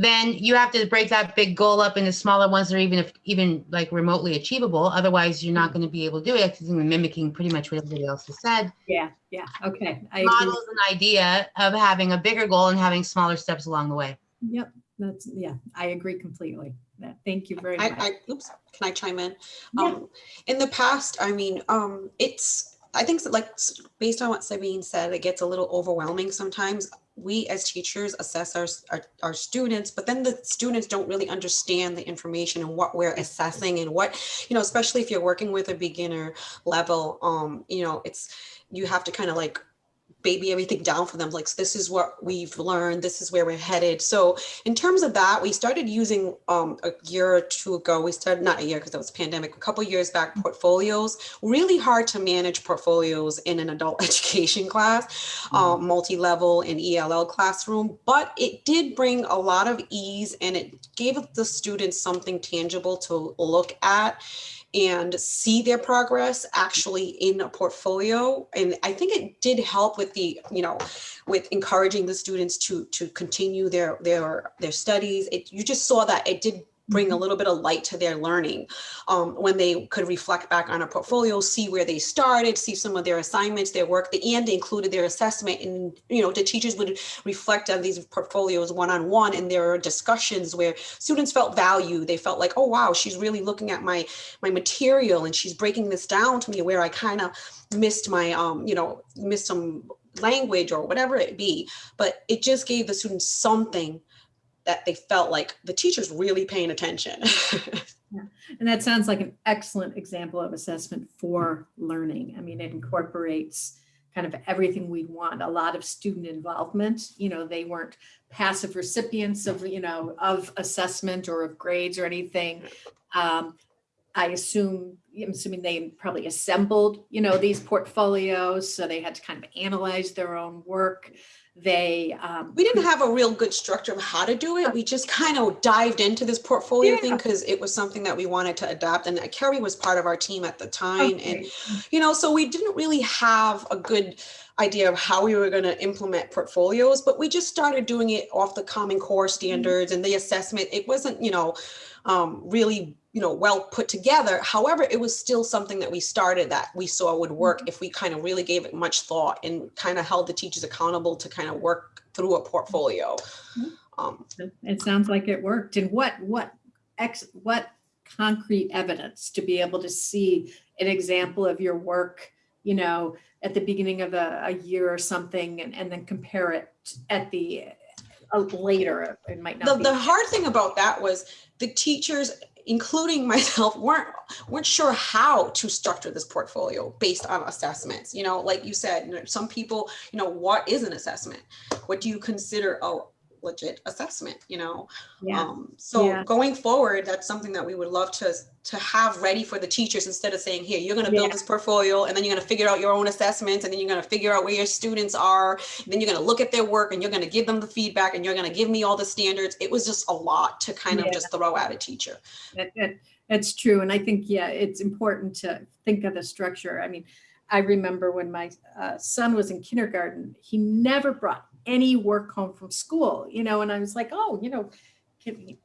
Then you have to break that big goal up into smaller ones that are even if even like remotely achievable. Otherwise, you're not going to be able to do it. Because you're mimicking pretty much what everybody else has said. Yeah, yeah, okay. I agree. Models an idea of having a bigger goal and having smaller steps along the way. Yep, that's, yeah, I agree completely. Thank you very I, much. I, oops, can I chime in? Yeah. Um, in the past, I mean, um, it's, I think so, like, based on what Sabine said, it gets a little overwhelming sometimes. We as teachers assess our, our, our students, but then the students don't really understand the information and what we're assessing and what, you know, especially if you're working with a beginner level, um, you know, it's, you have to kind of like baby everything down for them like this is what we've learned this is where we're headed. So in terms of that we started using um, a year or two ago we started not a year because it was pandemic a couple years back portfolios. Really hard to manage portfolios in an adult education class um, multi-level and ELL classroom but it did bring a lot of ease and it gave the students something tangible to look at and see their progress actually in a portfolio. And I think it did help with the, you know, with encouraging the students to to continue their their their studies. It you just saw that it did bring a little bit of light to their learning um, when they could reflect back on a portfolio, see where they started, see some of their assignments, their work, the, and they included their assessment. And, you know, the teachers would reflect on these portfolios one-on-one and there are discussions where students felt value. They felt like, oh, wow, she's really looking at my, my material and she's breaking this down to me where I kind of missed my, um, you know, missed some language or whatever it be. But it just gave the students something that they felt like the teacher's really paying attention. And that sounds like an excellent example of assessment for learning. I mean, it incorporates kind of everything we'd want, a lot of student involvement. You know, they weren't passive recipients of, you know, of assessment or of grades or anything. Um, I assume, I'm assuming they probably assembled, you know, these portfolios, so they had to kind of analyze their own work. They, um, We didn't have a real good structure of how to do it. We just kind of dived into this portfolio thing because it was something that we wanted to adopt. And Carrie was part of our team at the time. And, you know, so we didn't really have a good idea of how we were going to implement portfolios, but we just started doing it off the Common Core standards and the assessment. It wasn't, you know, um, really, you know, well put together. However, it was still something that we started that we saw would work if we kind of really gave it much thought and kind of held the teachers accountable to kind of work through a portfolio. Mhm. Um, It sounds like it worked. And what, what, ex, what concrete evidence to be able to see an example of your work, you know, at the beginning of a, a year or something and, and then compare it at the, uh, later, it might the, not be. the hard thing about that was the teachers including myself weren't weren't sure how to structure this portfolio based on assessments you know like you said some people you know what is an assessment? What do you consider a legit assessment you know Yeah, um, so Yeah. going forward that's something that we would love to to have ready for the teachers instead of saying here you're going to build Yeah. this portfolio and then you're going to figure out your own assessments and then you're going to figure out where your students are then you're going to look at their work and you're going to give them the feedback and you're going to give me all the standards it was just a lot to kind of just throw at a teacher that, that, that's true. And I think, yeah, it's important to think of the structure. I mean, I remember when my uh, son was in kindergarten, he never brought any work home from school, you know, and I was like, oh, you know, can you,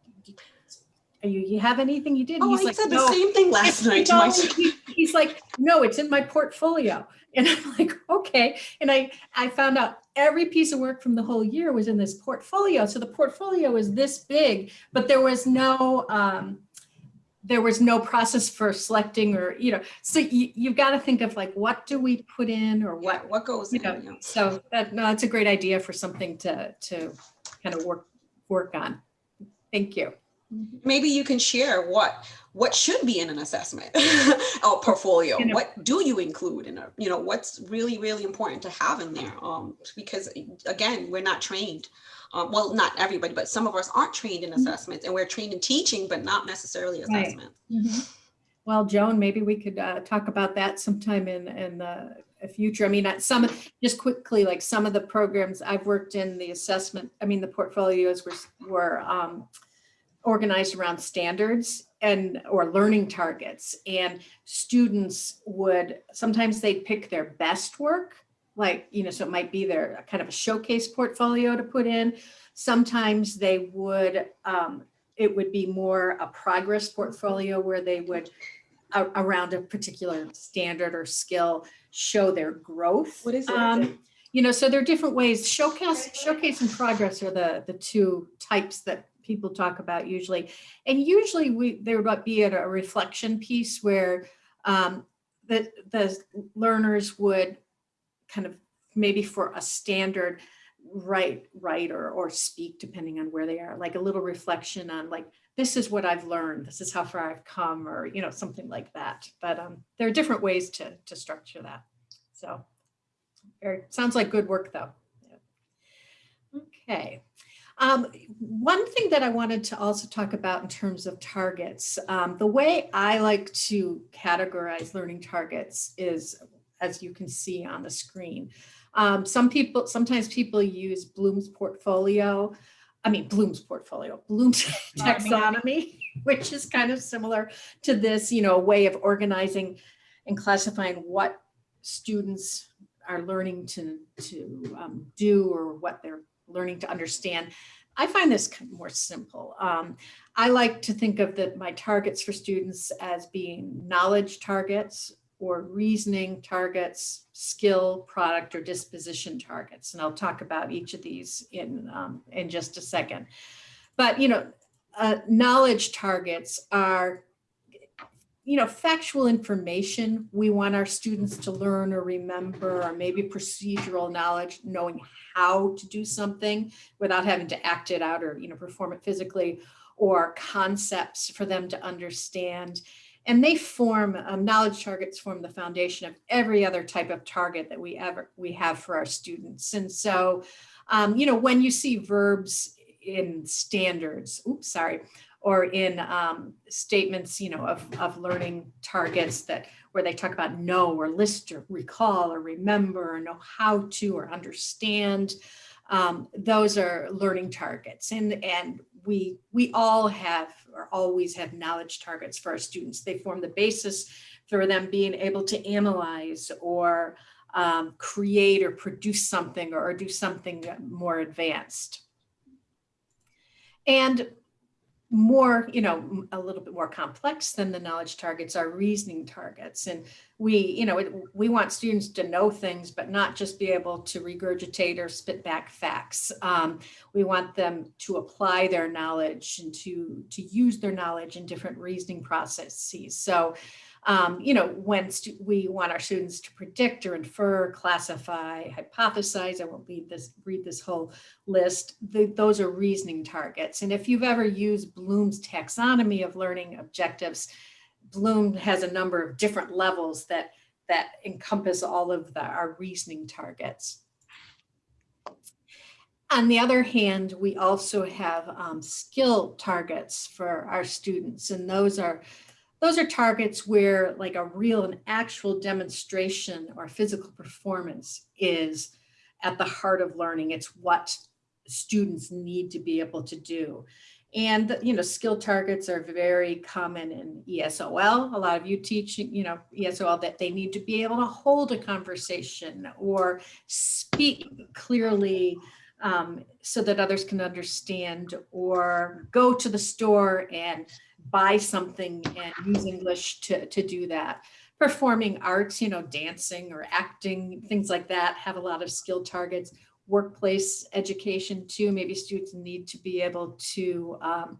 you, have anything you did? And oh he's i like, said the same thing last night to my he- He's like, no, it's in my portfolio. And I'm like, okay. And I, I found out every piece of work from the whole year was in this portfolio. So the portfolio was this big, but there was no, um, there was no process for selecting or, you know, so you, you've got to think of like, what do we put in or what what, goes you in know, know? so that, no, it's a great idea for something to, to kind of work, work on. Thank you. Maybe you can share what what should be in an assessment or portfolio You know- what do you include in a you know what's really really important to have in there um because again we're not trained um, well not everybody but some of us aren't trained in Mhm. assessments and we're trained in teaching but not necessarily Right. assessment Well, Joan, maybe we could uh, talk about that sometime in, in the future. I mean, some, just quickly, like some of the programs I've worked in, the assessment, I mean, the portfolios were, were um, organized around standards and, or learning targets. And students would, sometimes they'd pick their best work, like, you know, so it might be their kind of a showcase portfolio to put in. Sometimes they would, um, it would be more a progress portfolio where they would around a particular standard or skill show their growth. What is it? Um, You know, so there are different ways. Showcase, showcase and progress are the, the two types that people talk about usually. And usually we, there would be a a reflection piece where um, the, the learners would kind of maybe for a standard write, write or, or speak depending on where they are, like a little reflection on like, this is what I've learned. This is how far I've come or, you know, something like that. But um, there are different ways to, to structure that. So very, sounds like good work though. Yeah. Okay. Um, one thing that I wanted to also talk about in terms of targets, um, the way I like to categorize learning targets is, as you can see on the screen. Um, some people, sometimes people use Bloom's portfolio. I mean, Bloom's portfolio, Bloom's taxonomy, which is kind of similar to this, you know, way of organizing and classifying what students are learning to, to um, do or what they're learning to understand. I find this more simple. Um, I like to think of the, my targets for students as being knowledge targets or reasoning targets, skill, product, or disposition targets. And I'll talk about each of these in, um, in just a second. But, you know, uh, knowledge targets are you know, factual information we want our students to learn or remember, or maybe procedural knowledge, knowing how to do something without having to act it out or, you know, perform it physically, or concepts for them to understand. And they form, um, knowledge targets form the foundation of every other type of target that we ever, we have for our students. And so, um, you know, when you see verbs in standards, oops, sorry, or in um, statements, you know, of, of learning targets that where they talk about know or list or recall or remember or know how to or understand. Um, those are learning targets and, and we, we all have or always have knowledge targets for our students. They form the basis for them being able to analyze or um, create or produce something or do something more advanced. And more, you know, a little bit more complex than the knowledge targets are reasoning targets. And we, you know, we want students to know things, but not just be able to regurgitate or spit back facts. Um, we want them to apply their knowledge and to, to use their knowledge in different reasoning processes. So um, you know, when we want our students to predict or infer, classify, hypothesize, I won't read this, read this whole list, the, those are reasoning targets. And if you've ever used Bloom's taxonomy of learning objectives, Bloom has a number of different levels that, that encompass all of the, our reasoning targets. On the other hand, we also have um, skill targets for our students, and those are those are targets where like a real and actual demonstration or physical performance is at the heart of learning. It's what students need to be able to do. And, you know, skill targets are very common in ESOL. A lot of you teach, you know, ESOL that they need to be able to hold a conversation or speak clearly um, so that others can understand or go to the store and buy something and use English to, to do that. Performing arts, you know, dancing or acting, things like that have a lot of skill targets. Workplace education too, maybe students need to be able to um,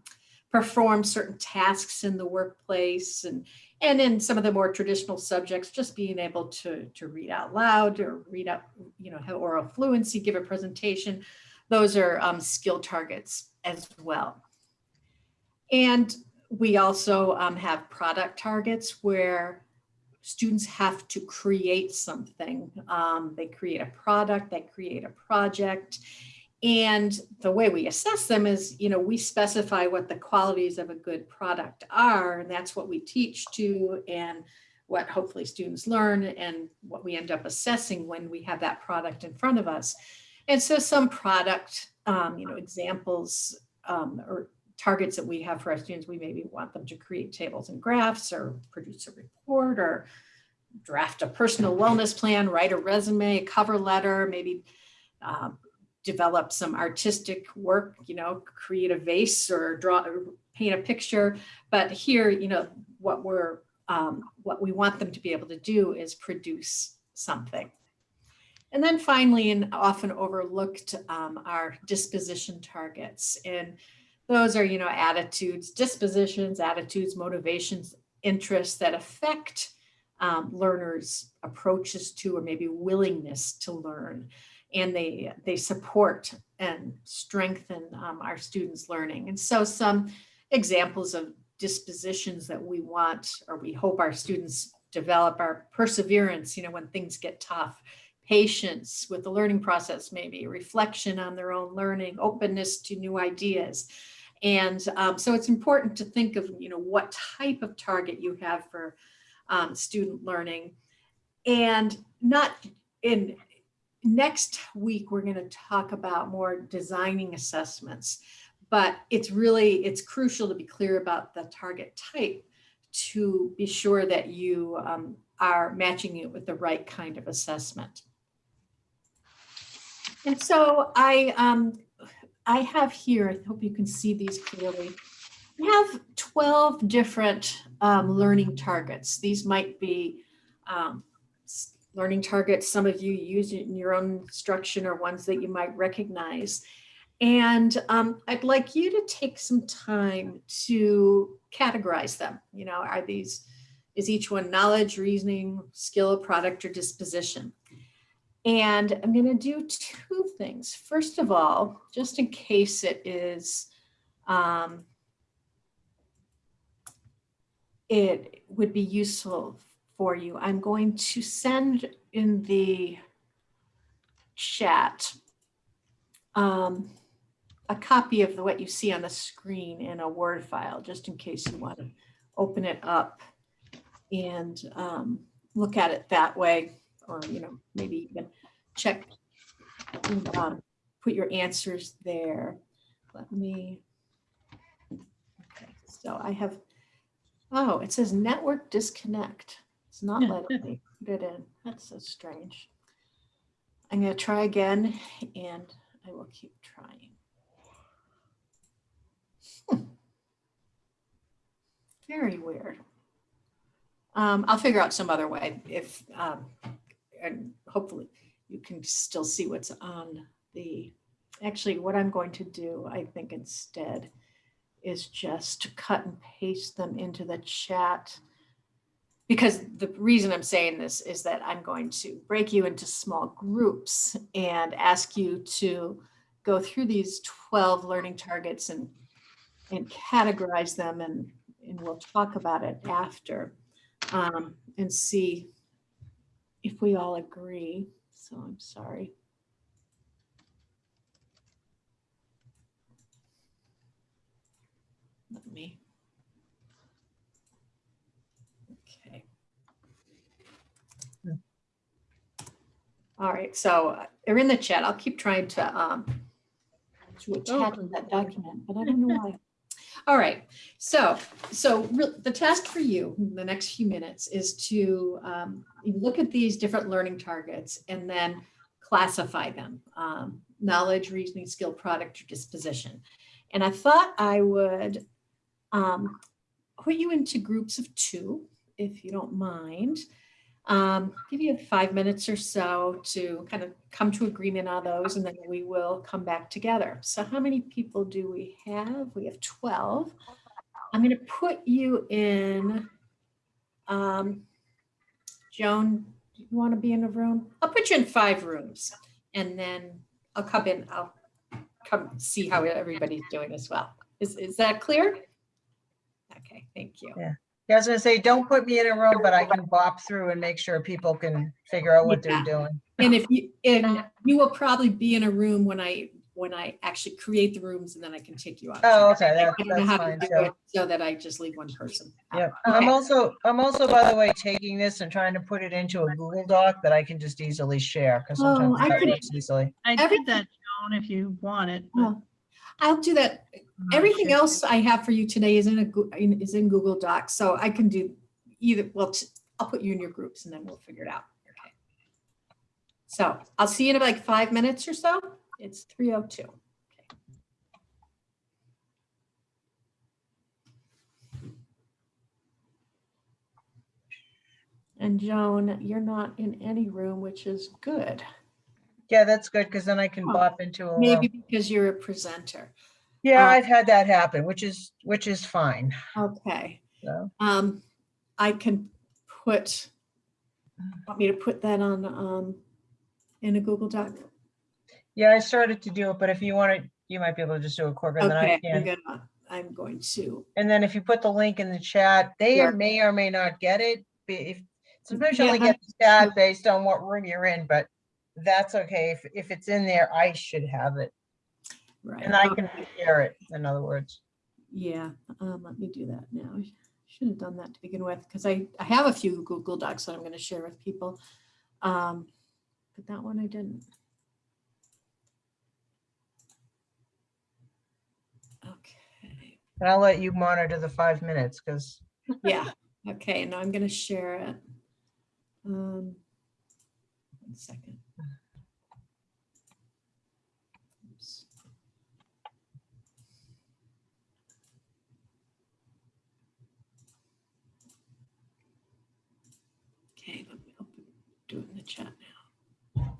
perform certain tasks in the workplace and and in some of the more traditional subjects, just being able to, to read out loud or read out, you know, have oral fluency, give a presentation. Those are um, skill targets as well. And we also um, have product targets where students have to create something. Um, they create a product, they create a project. And the way we assess them is, you know, we specify what the qualities of a good product are, and that's what we teach to and what hopefully students learn and what we end up assessing when we have that product in front of us. And so some product, um, you know, examples um, or targets that we have for our students, we maybe want them to create tables and graphs or produce a report or draft a personal wellness plan, write a resume, cover letter, maybe um, develop some artistic work, you know, create a vase or draw, paint a picture. But here, you know, what we're, um, what we want them to be able to do is produce something. And then finally, and often overlooked, um, are disposition targets. And those are, you know, attitudes, dispositions, attitudes, motivations, interests that affect um, learners' approaches to or maybe willingness to learn. And they, they support and strengthen um, our students' learning. And so some examples of dispositions that we want or we hope our students develop our perseverance, you know, when things get tough, patience with the learning process, maybe reflection on their own learning, openness to new ideas, and um, so it's important to think of, you know, what type of target you have for um, student learning and not in next week, we're going to talk about more designing assessments, but it's really, it's crucial to be clear about the target type to be sure that you um, are matching it with the right kind of assessment. And so I um, I have here, I hope you can see these clearly. We have 12 different um, learning targets. These might be um, learning targets some of you use in your own instruction or ones that you might recognize. And um, I'd like you to take some time to categorize them. You know, are these, is each one knowledge, reasoning, skill, product, or disposition? And I'm going to do two things. First of all, just in case it is, um, it would be useful for you, I'm going to send in the chat um, a copy of the, what you see on the screen in a Word file, just in case you want to open it up and um, look at it that way, or, you know, maybe even check, um, put your answers there. Let me, okay, so I have, oh, it says network disconnect. It's not letting me put it in. That's so strange. I'm going to try again and I will keep trying. Hmm. Very weird. Um, I'll figure out some other way if, um, and hopefully you can still see what's on the, actually what I'm going to do, I think instead is just cut and paste them into the chat. Because the reason I'm saying this is that I'm going to break you into small groups and ask you to go through these 12 learning targets and, and categorize them and, and we'll talk about it after um, and see if we all agree. So I'm sorry. Let me. Okay. All right, so uh, they're in the chat. I'll keep trying to um to attach that document, but I don't know why. All right, so so the task for you in the next few minutes is to um, look at these different learning targets and then classify them. Um, knowledge, reasoning, skill, product, or disposition. And I thought I would um, put you into groups of two, if you don't mind. Um, give you five minutes or so to kind of come to agreement on those, and then we will come back together. So how many people do we have? We have 12. I'm going to put you in, um, Joan, do you want to be in a room? I'll put you in five rooms, and then I'll come in, I'll come see how everybody's doing as well. Is, is that clear? Okay, thank you. Yeah. Yeah, I was gonna say, don't put me in a room, but I can bop through and make sure people can figure out what they're Yeah. doing. And if you, and you will probably be in a room when I, when I actually create the rooms and then I can take you out. Oh, okay, I that- don't know that's how to fine, do so- it So that I just leave one person. out. Yep. I'm Okay. also, I'm also, by the way, taking this and trying to put it into a Google Doc that I can just easily share, because Oh, sometimes I that could- works easily. I Every- did that, Joan, if you want it. but Oh, I'll do that. Oh, Everything sure. else I have for you today is in a, in- is in Google Docs, so I can do either, well, I'll put you in your groups and then we'll figure it out. Okay. So I'll see you in like five minutes or so. It's 3:02. And Joan, you're not in any room, which is good. Yeah, that's good, because then I can Oh, bop into a Maybe room. because you're a presenter. Yeah, uh, I've had that happen, which is, which is fine, Okay. so. Um, I can put, want me to put that on, um, in a Google Doc? Yeah, I started to do it, but if you want to, you might be able to just do it than I Okay, I'm can. gonna, I'm going to, And then if you put the link in the chat, they Sure. may or may not get it. If, sometimes you Yeah, only get the chat based on what room you're in, but that's okay. If, if it's in there, I should have it. right. And I can share it, in other words. Yeah, um, let me do that now. I Should have done that to begin with, because I, I have a few Google Docs that I'm gonna share with people. Um, but that one I didn't. Okay. And I'll let you monitor the five minutes, because Yeah, okay, now I'm gonna share it. Um, one second. Oops. Okay, let me open, do it in the chat now.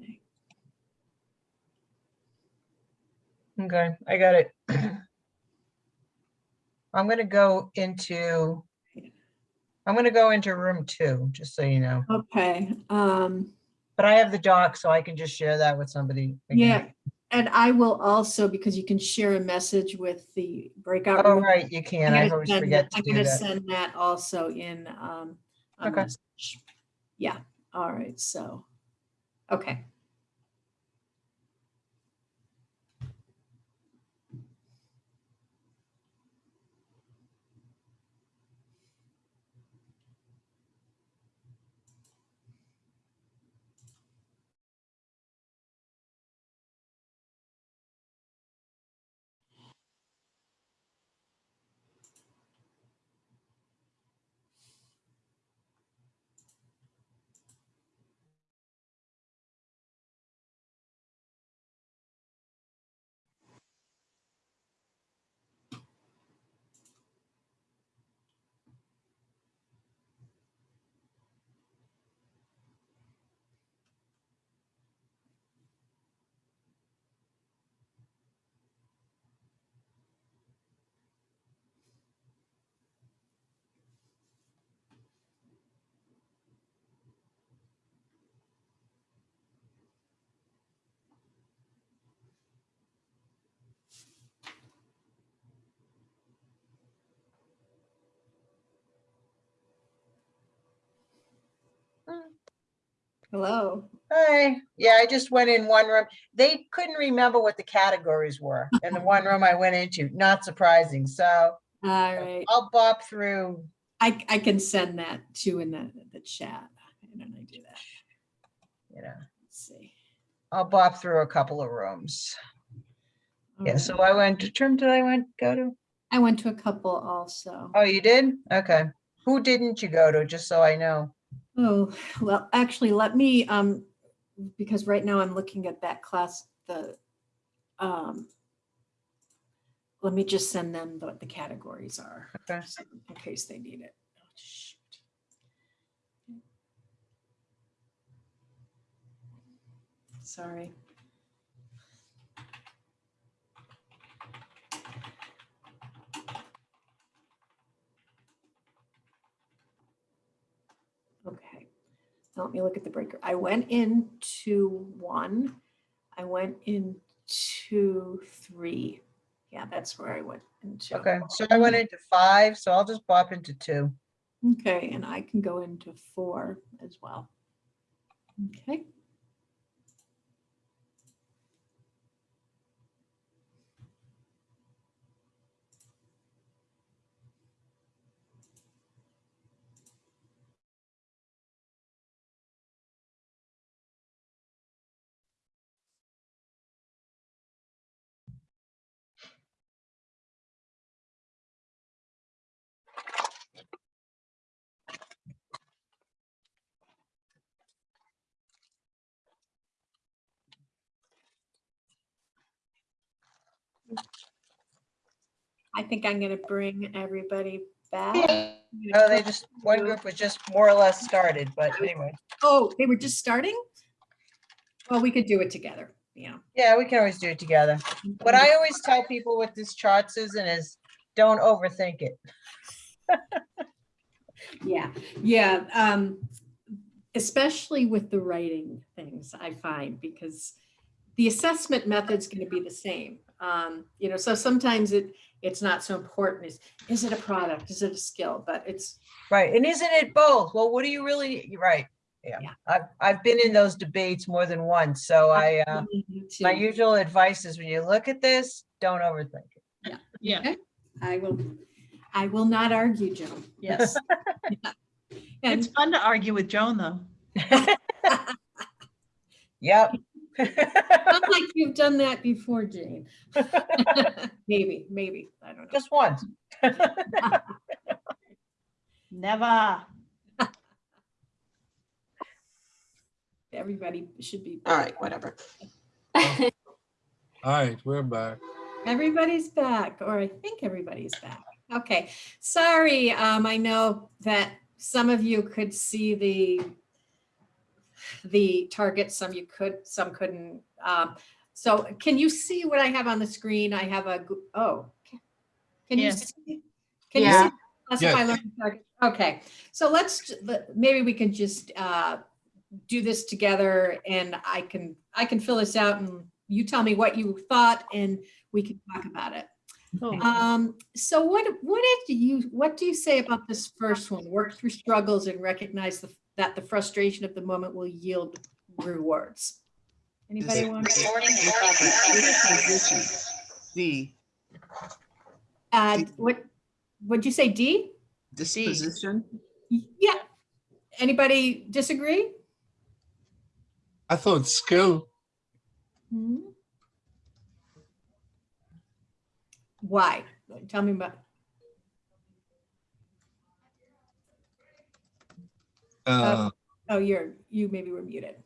Okay. Okay, I got it. I'm gonna go into, I'm gonna go into room two, just so you know. Okay, um, But I have the doc, so I can just share that with somebody. again. yeah, And I will also, because you can share a message with the breakout. Oh, room, right, you I'm can. I gonna always send forget that- to I'm do gonna that. send that also in, um, a Okay. message. Yeah, all right, so, okay. Hello. Hi, yeah, I just went in one room. They couldn't remember what the categories were in the one room I went into, not surprising. So All right, I'll bop through, I, I can send that too in the, the chat. Why don't I do that? you know, Let's see. I'll bop through a couple of rooms. All Yeah, right. so I went to term did I went, go to? I went to a couple also. Oh, you did? Okay. Who didn't you go to? Just so I know. Oh, well, actually, let me, um, because right now I'm looking at that class, the, um, let me just send them what the categories are. Okay. In case they need it. Oh. Sorry. Okay, so let me look at the breaker. I went into one. I went into three. Yeah, that's where I went into. Okay, so I went into five, so I'll just bop into two. Okay, and I can go into four as well. Okay. Think I'm gonna bring everybody back. Oh, they just, one group was just more or less started, but anyway. Oh, they were just starting? Well, we could do it together, yeah. Yeah, we can always do it together. What I always tell people with this chart, Susan, is don't overthink it. Yeah, yeah, um, especially with the writing things, I find, because the assessment method's gonna be the same. Um, you know, so sometimes it, it's not so important. Is, is it a product? Is it a skill? But it's, Right, and isn't it both? Well, what do you really, you're right, yeah. Yeah. I've, I've been in those debates more than once, so I, uh, my usual advice is when you look at this, don't overthink it. Yeah, Okay, I will, I will not argue, Joan. Yes. Yeah. it's fun to argue with Joan, though. Yep. Not like you've done that before, Jane. Maybe, maybe, I don't know. Just once. Never. Everybody should be. All right, whatever. All right, we're back. Everybody's back, or I think everybody's back. Okay, sorry, um, I know that some of you could see the the target, some you could, some couldn't. Um, so can you see what I have on the screen? I have a, oh. Can you Yes. see? Can you see? Classify Yes. learning target? Okay, so let's, maybe we can just uh, do this together and I can, I can fill this out and you tell me what you thought and we can talk about it. Oh, Um, so what, what do you, what do you say about this first one? Work through struggles and recognize the, that the frustration of the moment will yield rewards. Anybody Dis- want? D, Uh, what, what'd you say, D? disposition. Yeah. Anybody disagree? I thought skill, Hmm? Why? Tell me about, uh, oh, you're, you maybe were muted.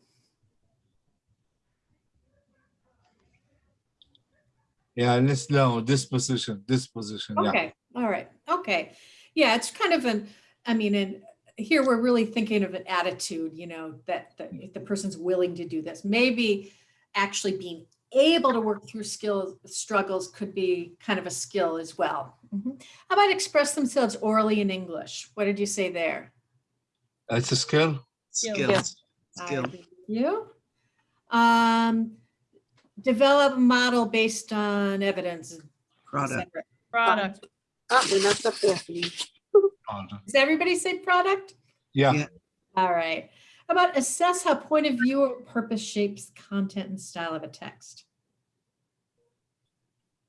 yeah, let's know disposition, disposition, yeah. Okay, all right, okay. Yeah, it's kind of an, I mean, and here we're really thinking of an attitude, you know, that, that if the person's willing to do this, maybe actually being able to work through skills, struggles could be kind of a skill as well. Mhm. How about express themselves orally in English? What did you say there? It's a skill. Skills. I Skill. agree You? Um, develop a model based on evidence. et Product. cetera. Product. Ah, we messed up there. Does everybody say product? Yeah, Yeah. All right. How about assess how point of view or purpose shapes content and style of a text?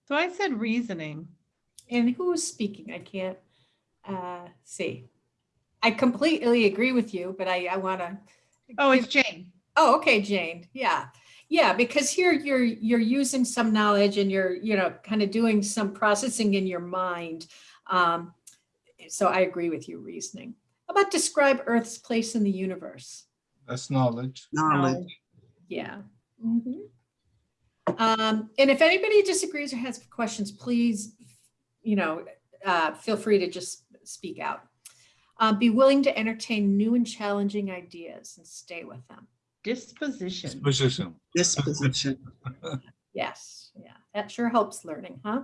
So I said reasoning. And who is speaking? I can't uh, see. I completely agree with you, but I, I want to. Oh, it's Jane. Oh, okay, Jane. Yeah. Yeah, because here you're you're using some knowledge and you're, you know, kind of doing some processing in your mind. Um, so I agree with you, reasoning. How about describe Earth's place in the universe? that's knowledge. Knowledge. Yeah. Mhm. Um, and if anybody disagrees or has questions, please, you know, uh, feel free to just speak out. Uh, be willing to entertain new and challenging ideas and stay with them. Disposition. Disposition. Disposition. Yes, yeah, that sure helps learning, huh?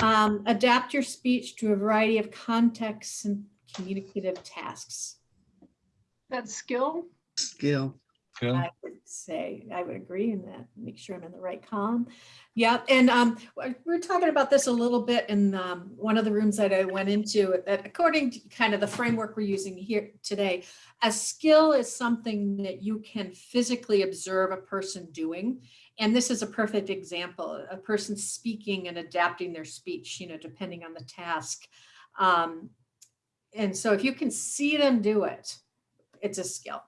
Um, adapt your speech to a variety of contexts and communicative tasks. That skill, Skill. Skill. I would say, I would agree in that, make sure I'm in the right column. Yeah, and um, we we're talking about this a little bit in um, one of the rooms that I went into, that according to kind of the framework we're using here today, a skill is something that you can physically observe a person doing. And this is a perfect example, a person speaking and adapting their speech, you know, depending on the task. Um, and so if you can see them do it, it's a skill.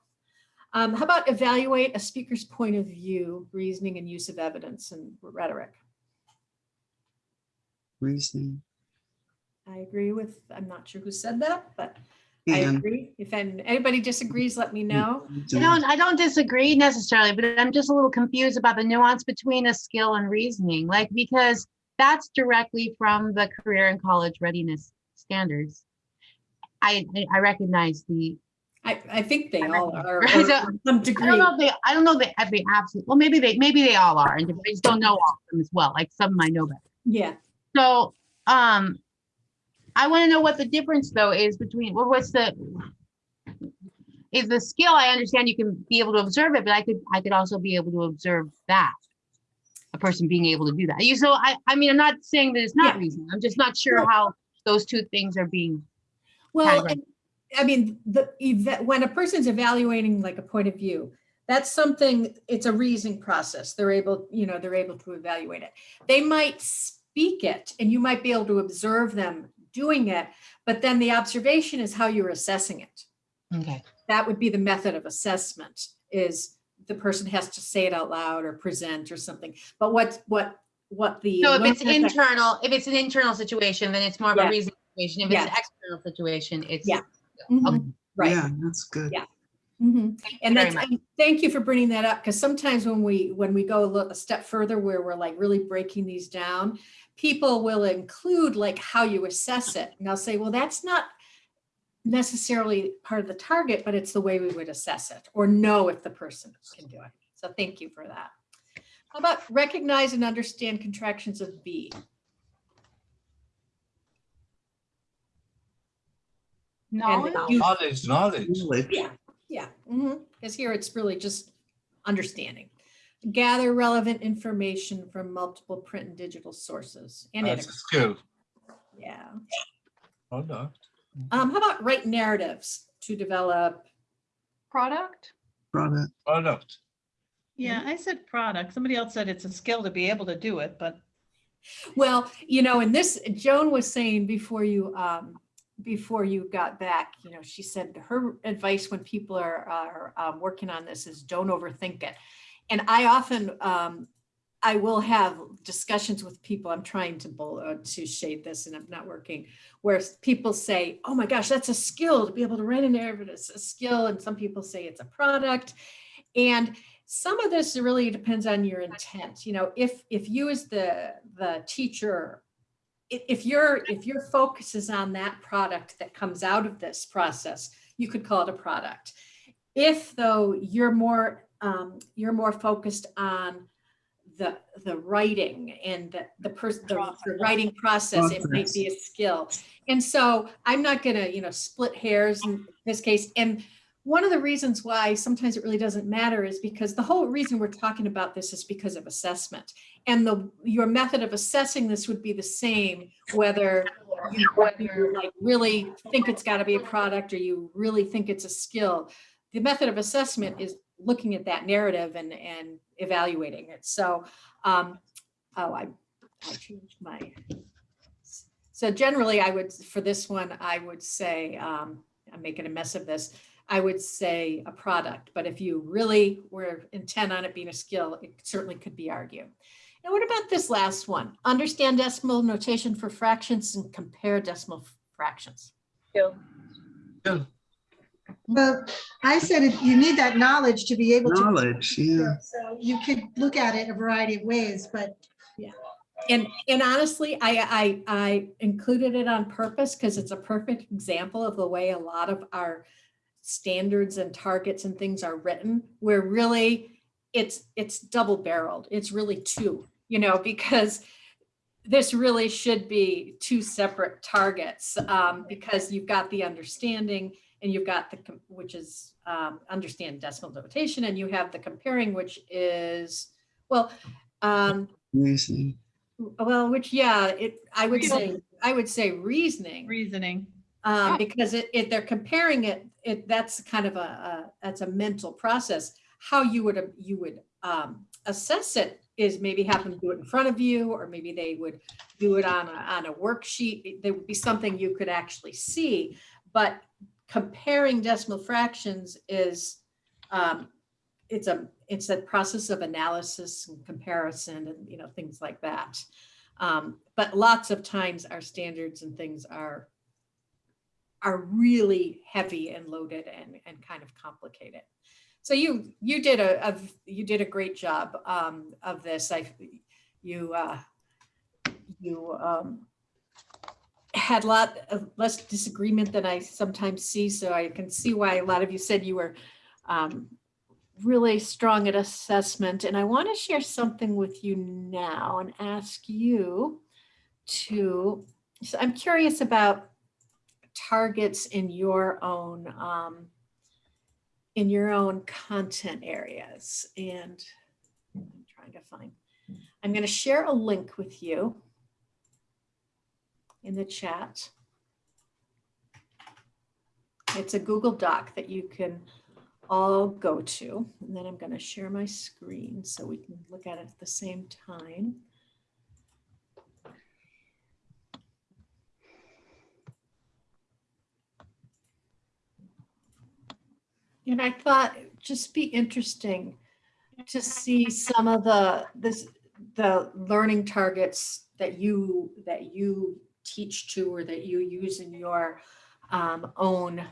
Um, how about evaluate a speaker's point of view, reasoning and use of evidence and rhetoric? Reasoning. I agree with, I'm not sure who said that, but I agree. If anybody disagrees, let me know. I don't, I don't disagree necessarily, but I'm just a little confused about the nuance between a skill and reasoning, like, because that's directly from the career and college readiness standards. I, I recognize the, I, I think they all are, or Right, to so, some I don't know if they, I don't know they, if they absolutely, well, maybe they, maybe they all are, and I just don't know all of them as well, like some I know better. Yeah, So, um, I want to know what the difference though is between, well, what's the, is the skill, I understand you can be able to observe it, but I could, I could also be able to observe that. A person being able to do that. You, so I, I mean, I'm not saying that it's not Yeah. reasoning. I'm just not sure No. how those two things are being, well, I mean, the, eva- when a person's evaluating like a point of view, that's something, it's a reasoning process. They're able, you know, they're able to evaluate it. They might speak it and you might be able to observe them doing it, but then the observation is how you're assessing it. okay. that would be the method of assessment is the person has to say it out loud or present or something. But what, what, what the. So if it's internal, if it's an internal situation, then it's more of a Yeah. reasoning situation. If it's an external situation, it's. Yeah. Okay. Mhm, Right. Yeah, that's good. Yeah. Mhm. And that's, much. and thank you for bringing that up, because sometimes when we, when we go a little, a step further where we're like really breaking these down, people will include like how you assess it. And they'll say, well, that's not necessarily part of the target, but it's the way we would assess it or know if the person can do it. So thank you for that. How about recognize and understand contractions of B? Knowledge, use- Knowledge, knowledge. Knowledge. Yeah, yeah, because here it's really just understanding. gather relevant information from multiple print and digital sources. And That's a skill. yeah. Hold on. Um, how about write narratives to develop? Product? Product. Product. Yeah, I said product. Somebody else said it's a skill to be able to do it, but Well, you know, and this, Joan was saying before you, um, before you got back, you know, she said her advice when people are, are, um, working on this is don't overthink it. And I often, um, I will have discussions with people, I'm trying to bull, uh, to shade this and I'm not working, where people say, oh my gosh, that's a skill to be able to write a narrative, it's a skill. And some people say it's a product. And some of this really depends on your intent. You know, if, if you as the, the teacher, if your, if your focus is on that product that comes out of this process, you could call it a product. If though you're more, um, you're more focused on the, the writing and the, the person, the the writing process, it might be a skill. And so I'm not gonna, you know, split hairs in this case. And one of the reasons why sometimes it really doesn't matter is because the whole reason we're talking about this is because of assessment. And the, your method of assessing this would be the same, whether you whether like really think it's gotta be a product or you really think it's a skill. The method of assessment is looking at that narrative and, and evaluating it. So, um, oh, I, I changed my. So generally I would, for this one, I would say, um, I'm making a mess of this. I would say a product, but if you really were intent on it being a skill, it certainly could be argued. Now, what about this last one? Understand decimal notation for fractions and compare decimal fractions. Skill. Well, I said it- you need that knowledge to be able to. Knowledge, yeah. So you could look at it a variety of ways, but yeah. And, and honestly, I, I, I included it on purpose because it's a perfect example of the way a lot of our standards and targets and things are written, where really it's, it's double barreled. It's really two, you know, because this really should be two separate targets, um, because you've got the understanding and you've got the, which is, um, understand decimal notation, and you have the comparing, which is, well, um, Reasoning. well, which, yeah, it, I would say, I would say reasoning, reasoning. Um, because it, it, they're comparing it, it, that's kind of a, a, that's a mental process. How you would, uh, you would, um, assess it is maybe have them do it in front of you, or maybe they would do it on a, on a worksheet. There would be something you could actually see, but comparing decimal fractions is, um, it's a, it's a process of analysis and comparison and, you know, things like that. Um, but lots of times our standards and things are are really heavy and loaded and, and kind of complicated. So you, you did a, a- you did a great job um, of this. I, you, uh, you um, had a lot of less disagreement than I sometimes see. So I can see why a lot of you said you were um, really strong at assessment. And I want to share something with you now and ask you to, so I'm curious about targets in your own um, in your own content areas. And I'm trying to find I'm going to share a link with you in the chat. It's a Google Doc that you can all go to. And then I'm going to share my screen so we can look at it at the same time And I thought it'd just be interesting to see some of the, this, the learning targets that you, that you teach to or that you use in your um, own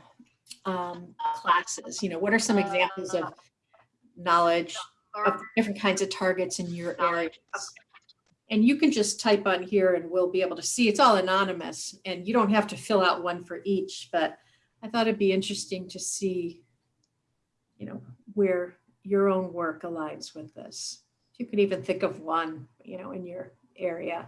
um, classes. You know, what are some examples of knowledge of different kinds of targets in your areas? And you can just type on here and we'll be able to see, it's all anonymous and you don't have to fill out one for each, but I thought it'd be interesting to see you know, where your own work aligns with this. You could even think of one, you know, in your area.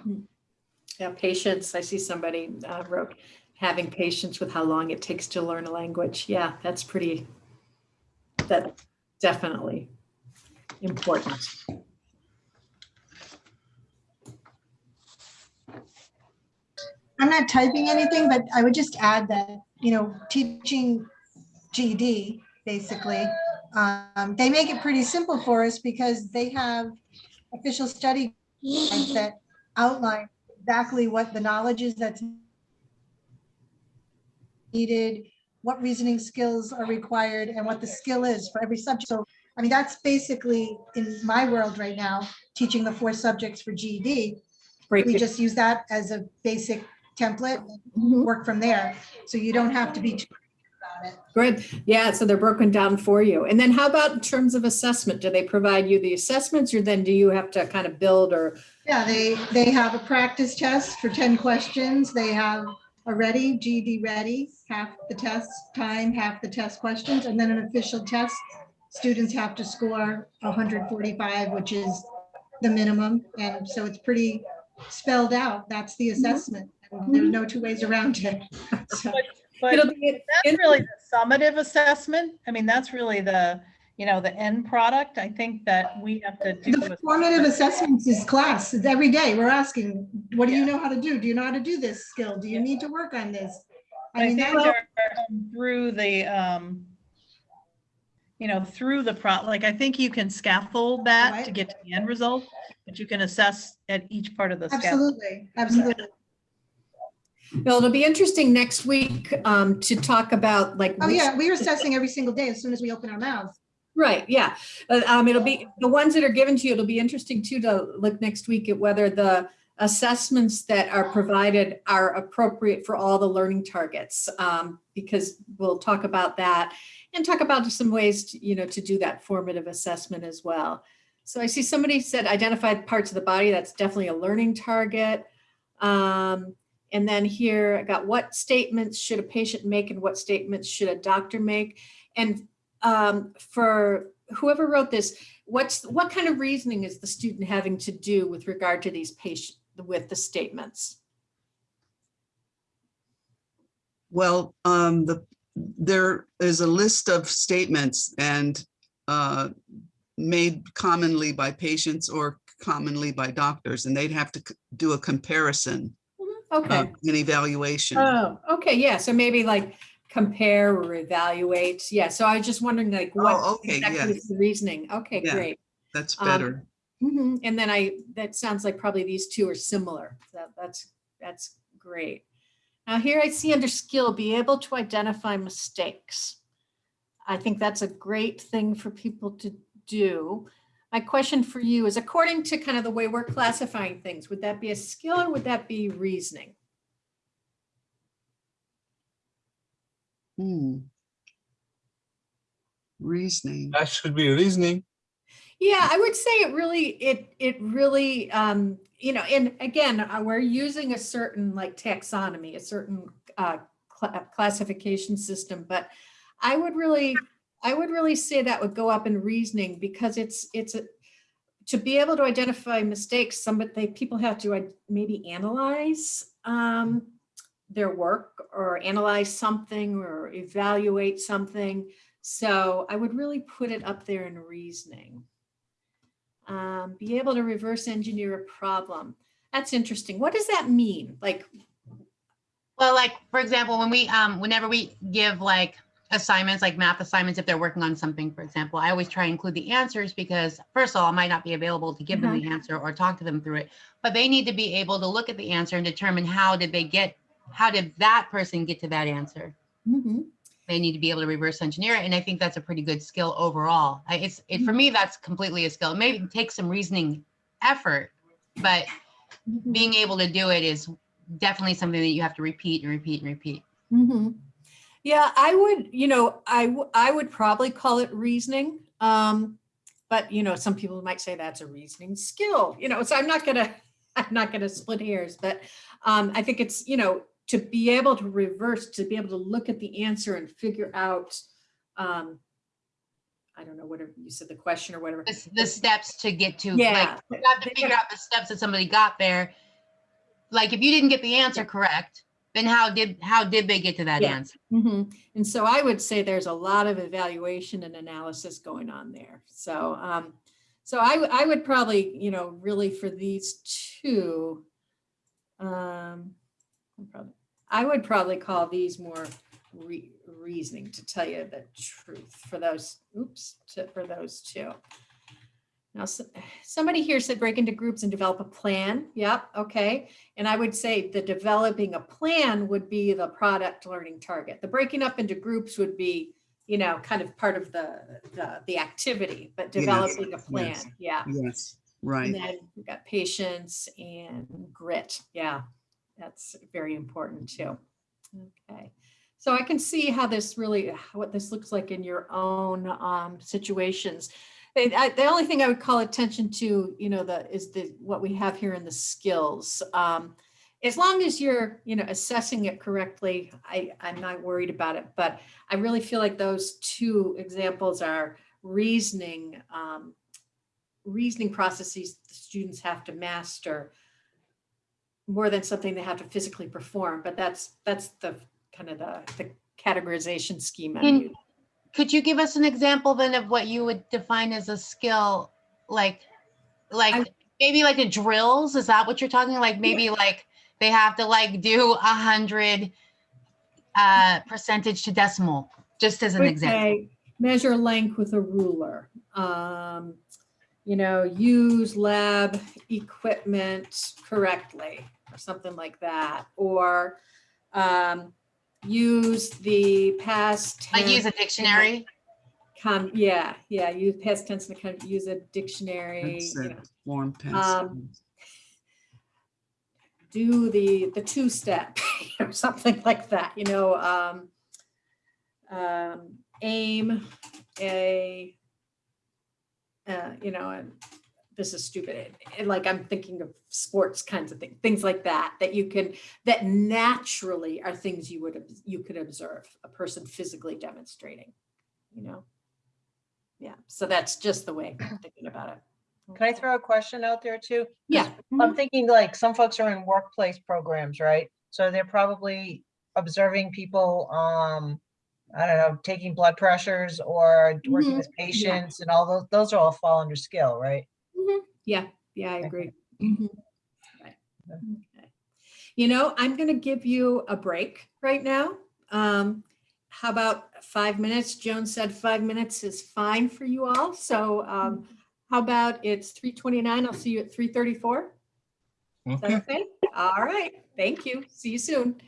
Hmm. Yeah, patience. I see somebody uh, wrote having patience with how long it takes to learn a language. Yeah, that's pretty, that definitely important. I'm not typing anything, but I would just add that, you know, teaching GED basically, um, they make it pretty simple for us because they have official study that outline exactly what the knowledge is that's needed, what reasoning skills are required, and what the skill is for every subject. So, I mean, that's basically, in my world right now, teaching the four subjects for GED. Great. We just use that as a basic template, Mhm. work from there. So you don't have to be too about it. Good. Yeah, so they're broken down for you. And then how about in terms of assessment? Do they provide you the assessments or then do you have to kind of build or? Yeah, they, they have a practice test for 10 questions. They have a ready, GED ready, half the test time, half the test questions, and then an official test. Students have to score 145, which is the minimum. And so it's pretty spelled out. That's the mhm. assessment. And There's no two ways around it. So- But It'll be that's really the summative assessment. I mean, that's really the, you know, the end product. I think that we have to do. The formative assessments is class. It's every day. We're asking, what do you know how to do? Do you know how to do this skill? Do you need to work on this? I I mean, think that's, they're um, through the, um, you know, through the pro, like, I think you can scaffold that to Right. get to the end result, but you can assess at each part of the scaffold. absolutely, absolutely. Well, it'll be interesting next week um, to talk about like. Oh, which- yeah, we're assessing every single day as soon as we open our mouths. Right, yeah. Uh, Um, it'll be, the ones that are given to you, it'll be interesting too to look next week at whether the assessments that are provided are appropriate for all the learning targets. Um, because we'll talk about that and talk about some ways, to, you know, to do that formative assessment as well. So I see somebody said identified parts of the body. That's definitely a learning target. Um, and then here I got what statements should a patient make and what statements should a doctor make? And um, for whoever wrote this, what's, what kind of reasoning is the student having to do with regard to these patient, with the statements? Well, um, the, there is a list of statements and uh, made commonly by patients or commonly by doctors, and they'd have to do a comparison, uh, Okay. an evaluation. Oh, okay, yeah, so maybe like compare or evaluate. Yeah, so I was just wondering like what Oh, okay, exactly yeah. is the reasoning? Okay, Yeah. great. That's um, better. Mhm, And then I, that sounds like probably these two are similar. That, that's, that's great. Now here I see under skill, be able to identify mistakes. I think that's a great thing for people to do. My question for you is according to kind of the way we're classifying things, would that be a skill or would that be reasoning? Hmm. Reasoning. That should be reasoning. Yeah, I would say it really, it, it really, um, you know, and again, uh, we're using a certain like taxonomy, a certain uh, cla- classification system, but I would really, I would really say that would go up in reasoning because it's, it's a, to be able to identify mistakes, somebody, they, people have to uh, maybe analyze um, their work or analyze something or evaluate something. So I would really put it up there in reasoning. Um, be able to reverse engineer a problem. That's interesting. What does that mean? Like, Well, like, for example, when we, um, whenever we give like assignments, like math assignments, if they're working on something, for example, I always try and include the answers because first of all, I might not be available to give them the answer or talk to them through it, but they need to be able to look at the answer and determine how did they get, how did that person get to that answer? mhm, They need to be able to reverse engineer it. And I think that's a pretty good skill overall. It's, it, for me, that's completely a skill. Maybe it takes some reasoning effort, but mhm, being able to do it is definitely something that you have to repeat and repeat and repeat. mhm. Yeah, I would, you know, I I would probably call it reasoning. Um, but you know, some people might say that's a reasoning skill, you know, so I'm not gonna, I'm not gonna split hairs, but um, I think it's, you know, to be able to reverse, to be able to look at the answer and figure out, um, I don't know, whatever you said, the question or whatever. The, the steps to get to, Yeah. like, you have to figure out the steps that somebody got there like if you didn't get the answer correct, then how did, how did they get to that Yeah. answer? Mhm. And so I would say there's a lot of evaluation and analysis going on there. So, um, so I, I would probably, you know, really for these two, um, I'm probably- I would probably call these more re- reasoning to tell you the truth for those, oops, to, for those two. Now, s- somebody here said break into groups and develop a plan. Yep, okay. And I would say the developing a plan would be the product learning target. The breaking up into groups would be, you know, kind of part of the, the, the activity, but Yes, developing a yes. plan, yeah. Yes, right. And then we've got patience and grit. Yeah, that's very important too. Okay. So I can see how this really, what this looks like in your own um, situations. The only thing I would call attention to, you know, the, is the, what we have here in the skills. Um, As long as you're, you know, assessing it correctly, I, I'm not worried about it. But I really feel like those two examples are reasoning, um, reasoning processes the students have to master more than something they have to physically perform, but that's, that's the kind of the, the categorization scheme. Can- Could you give us an example then of what you would define as a skill? Like, like, maybe like a drills? Is that what you're talking? Like, maybe like they have to like do a hundred uh, percentage to decimal, just as an would example. Measure length with a ruler. Um, You know, use lab equipment correctly or something like that. Or um, use the past. Like use a dictionary? Come, yeah, yeah, use past tense and kind of use a dictionary, That's you it. know, Form Um, do the, the two step or something like that, you know, um, um, aim a, uh, you know, and this is stupid. And like, I'm thinking of sports kinds of things, things like that, that you can, that naturally are things you would, you could observe a person physically demonstrating, you know? Yeah, so that's just the way I'm thinking about it. Can I throw a question out there too? Yeah. I'm thinking like some folks are in workplace programs, right? So they're probably observing people, um, I don't know, taking blood pressures or working Mhm, with patients and all those, those are all fall under skill, right? Yeah, yeah, I agree. Mhm. Right. Okay. You know, I'm going to give you a break right now. Um, how about five minutes? Joan said five minutes is fine for you all. So um, how about it's 3:29? I'll see you at 3:34. Okay. okay? All right. Thank you. See you soon.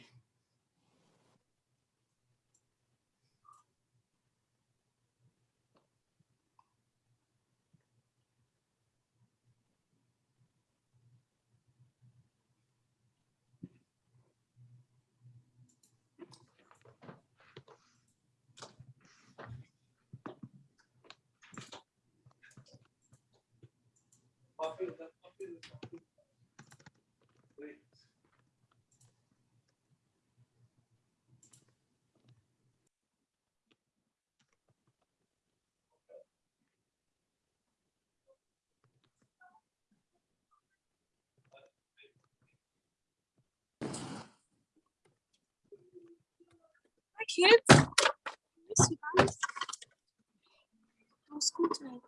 Kids. Miss you guys. How's school tonight?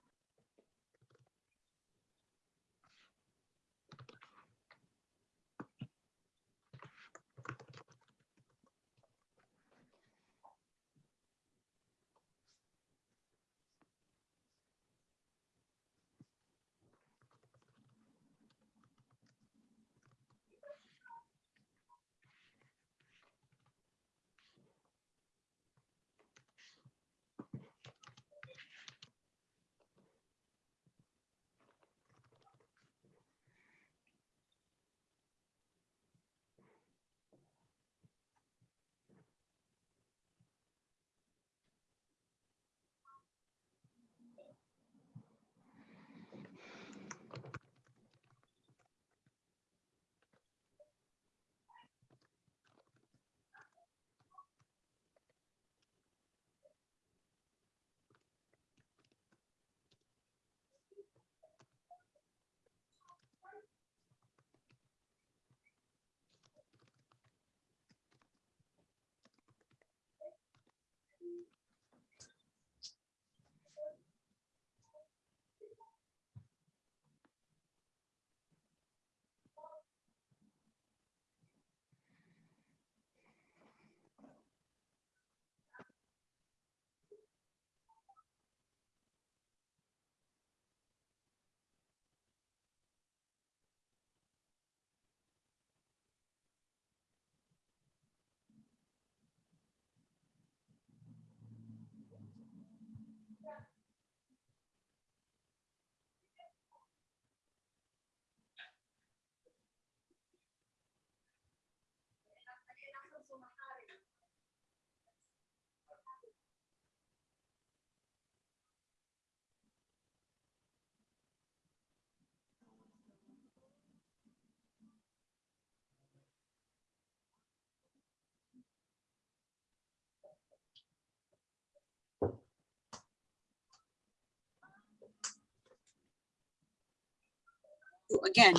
You, again,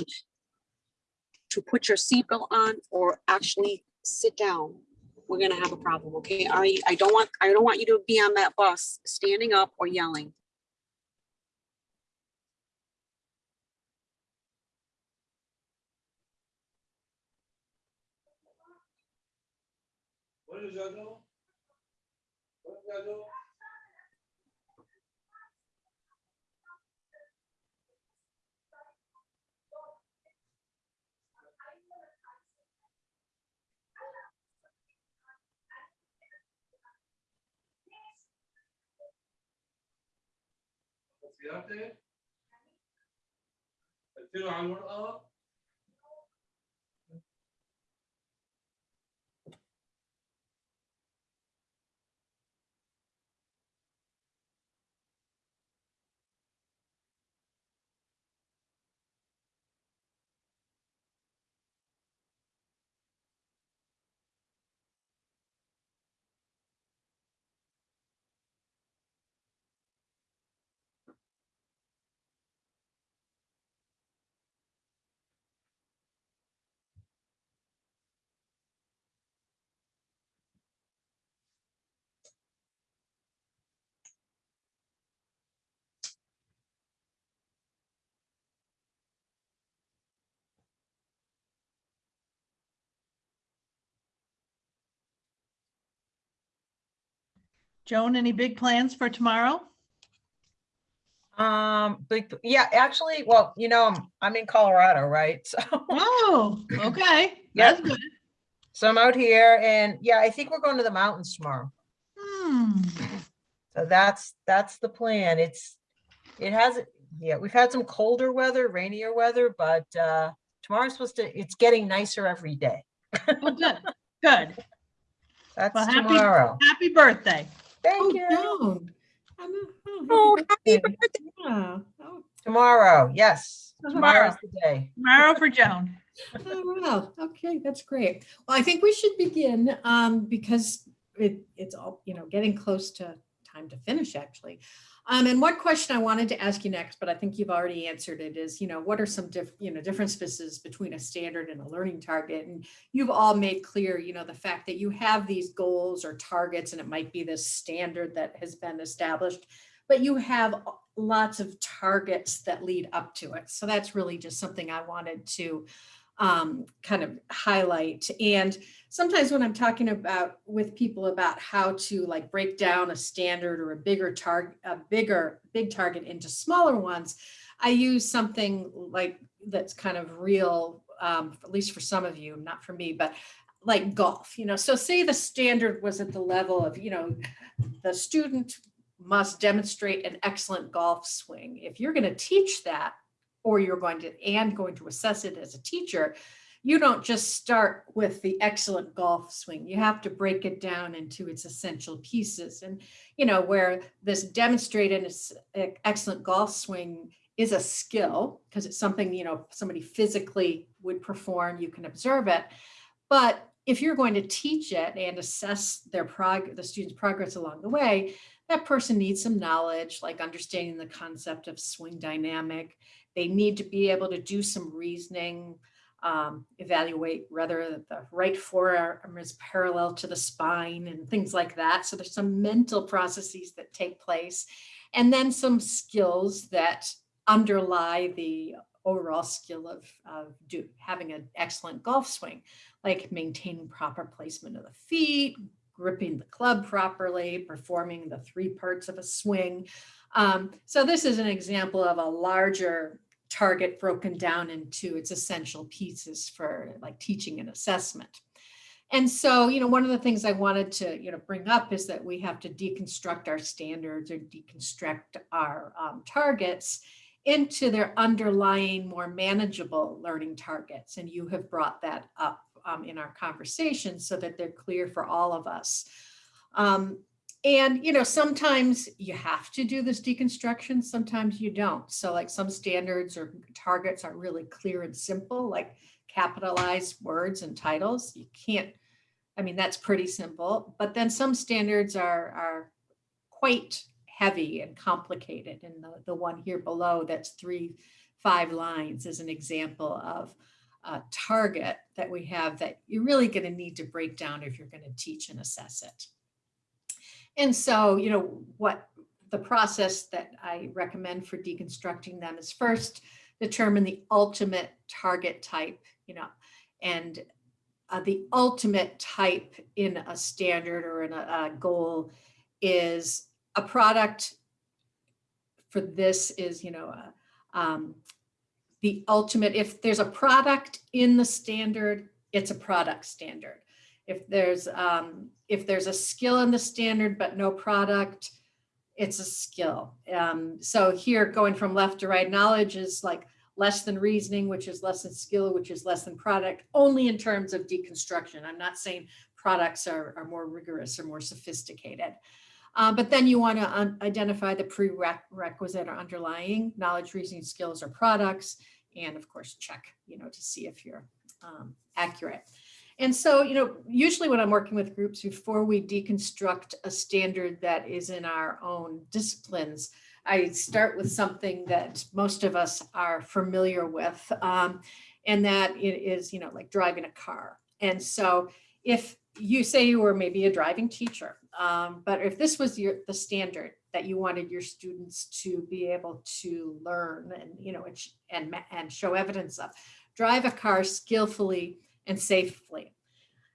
to put your seatbelt on or actually sit down, we're gonna have a problem, okay? I, I don't want, I don't want you to be on that bus standing up or yelling. السيارتك التلوا على المرأة Joan, any big plans for tomorrow? Um, big, yeah, actually, well, you know, I'm, I'm in Colorado, right? So, Oh, okay. That's good. so I'm out here and yeah, I think we're going to the mountains tomorrow. Hmm. So that's, that's the plan. It's, it has, yeah, we've had some colder weather, rainier weather, but, uh, tomorrow's supposed to, it's getting nicer every day. Well, good, good. That's Well, happy- tomorrow. Happy birthday. Thank you. Joan. I'm a- Oh, Oh, happy Yeah. birthday. yeah. Oh, Tomorrow, yes. Tomorrow. Tomorrow's the day. Tomorrow for Joan. Oh, well, okay, that's great. Well, I think we should begin um, because it, it's all, you know, getting close to time to finish actually. Um, and one question I wanted to ask you next, but I think you've already answered it is, you know, what are some diff, you know, differences between a standard and a learning target? And you've all made clear, you know, the fact that you have these goals or targets and it might be this standard that has been established, but you have lots of targets that lead up to it. So that's really just something I wanted to um, kind of highlight. And sometimes when I'm talking about with people about how to like break down a standard or a bigger target, a bigger, big target into smaller ones, I use something like that's kind of real, um, at least for some of you, not for me, but like golf, you know, so say the standard was at the level of, you know, the student must demonstrate an excellent golf swing. If you're going to teach that, or you're going to, and going to assess it as a teacher, you don't just start with the excellent golf swing. You have to break it down into its essential pieces. And, you know, where this demonstrated e- excellent golf swing is a skill, because it's something, you know, somebody physically would perform, you can observe it. But if you're going to teach it and assess their prog, the student's progress along the way, that person needs some knowledge, like understanding the concept of swing dynamic. They need to be able to do some reasoning, um, evaluate whether the right forearm is parallel to the spine and things like that. So there's some mental processes that take place and then some skills that underlie the overall skill of, of do, having an excellent golf swing, like maintaining proper placement of the feet, gripping the club properly, performing the three parts of a swing. Um, so this is an example of a larger target broken down into its essential pieces for like teaching and assessment. And so, you know, one of the things I wanted to, you know, bring up is that we have to deconstruct our standards or deconstruct our um, targets into their underlying more manageable learning targets. And you have brought that up um, in our conversation so that they're clear for all of us. Um, and, you know, sometimes you have to do this deconstruction, sometimes you don't. So like some standards or targets are really clear and simple, like capitalized words and titles. You can't, I mean, that's pretty simple, but then some standards are, are quite heavy and complicated. And the, the one here below that's three five lines is an example of a target that we have that you're really going to need to break down if you're going to teach and assess it. And so, you know, what the process that I recommend for deconstructing them is first determine the ultimate target type, you know, and uh, the ultimate type in a standard or in a, a goal is a product for this is, you know, uh, um, the ultimate, if there's a product in the standard, it's a product standard. If there's, um, if there's a skill in the standard but no product, it's a skill. Um, so here going from left to right, knowledge is like less than reasoning, which is less than skill, which is less than product, only in terms of deconstruction. I'm not saying products are, are more rigorous or more sophisticated. Uh, but then you want to identify the prerequisite or underlying knowledge, reasoning, skills, or products, and of course check, you know, to see if you're um, accurate. And so, you know, usually when I'm working with groups before we deconstruct a standard that is in our own disciplines, I start with something that most of us are familiar with, um, and that is, you know, like driving a car. And so if you say you were maybe a driving teacher, um, but if this was your the standard that you wanted your students to be able to learn and, you know, and, and show evidence of, drive a car skillfully and safely.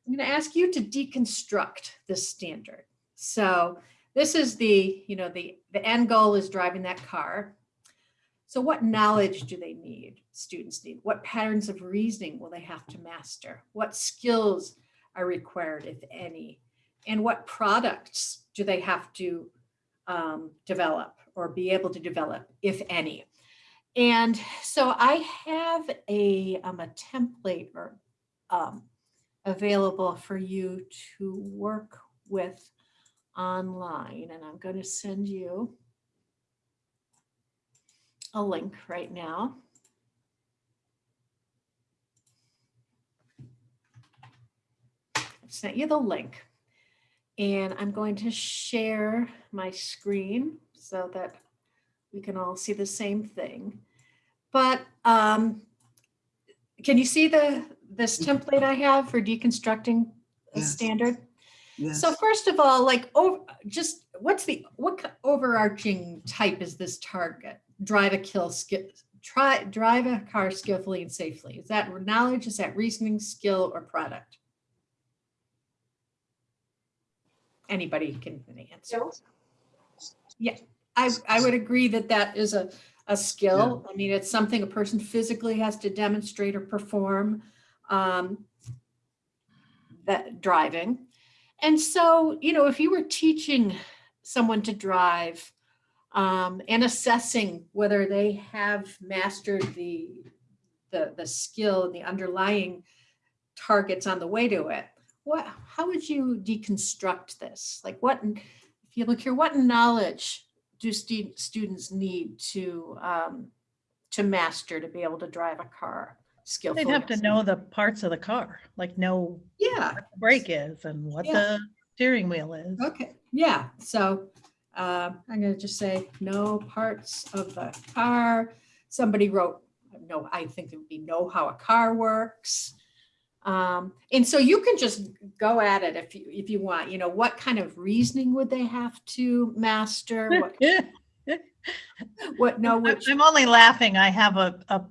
I'm going to ask you to deconstruct this standard. So this is the, you know, the, the end goal is driving that car. So what knowledge do they need, students need? What patterns of reasoning will they have to master? What skills are required, if any? And what products do they have to um, develop or be able to develop, if any? And so I have a, um, a template or um, available for you to work with online. And I'm going to send you a link right now. I've sent you the link. And I'm going to share my screen so that we can all see the same thing. But um, can you see the this template I have for deconstructing a Yes. standard? Yes. So first of all, like, over, just what's the, what overarching type is this target? Drive a kill, skill, try, drive a car skillfully and safely. Is that knowledge, is that reasoning, skill, or product? Anybody can answer. Yeah, I, I would agree that that is a, a skill. I mean, it's something a person physically has to demonstrate or perform. Um, that driving. And so, you know, if you were teaching someone to drive um, and assessing whether they have mastered the, the, the skill and the underlying targets on the way to it, what, how would you deconstruct this? Like what, if you look here, what knowledge do stu- students need to, um, to master to be able to drive a car skillfully? They'd have to know the parts of the car, like know Yeah, what the brake is and what Yeah. the steering wheel is. Okay, yeah, so uh, I'm gonna just say no parts of the car. Somebody wrote, no, I think it would be know how a car works. Um, and so you can just go at it if you, if you want, you know, what kind of reasoning would they have to master? What, what, I'm which, I'm only laughing. I have a, a,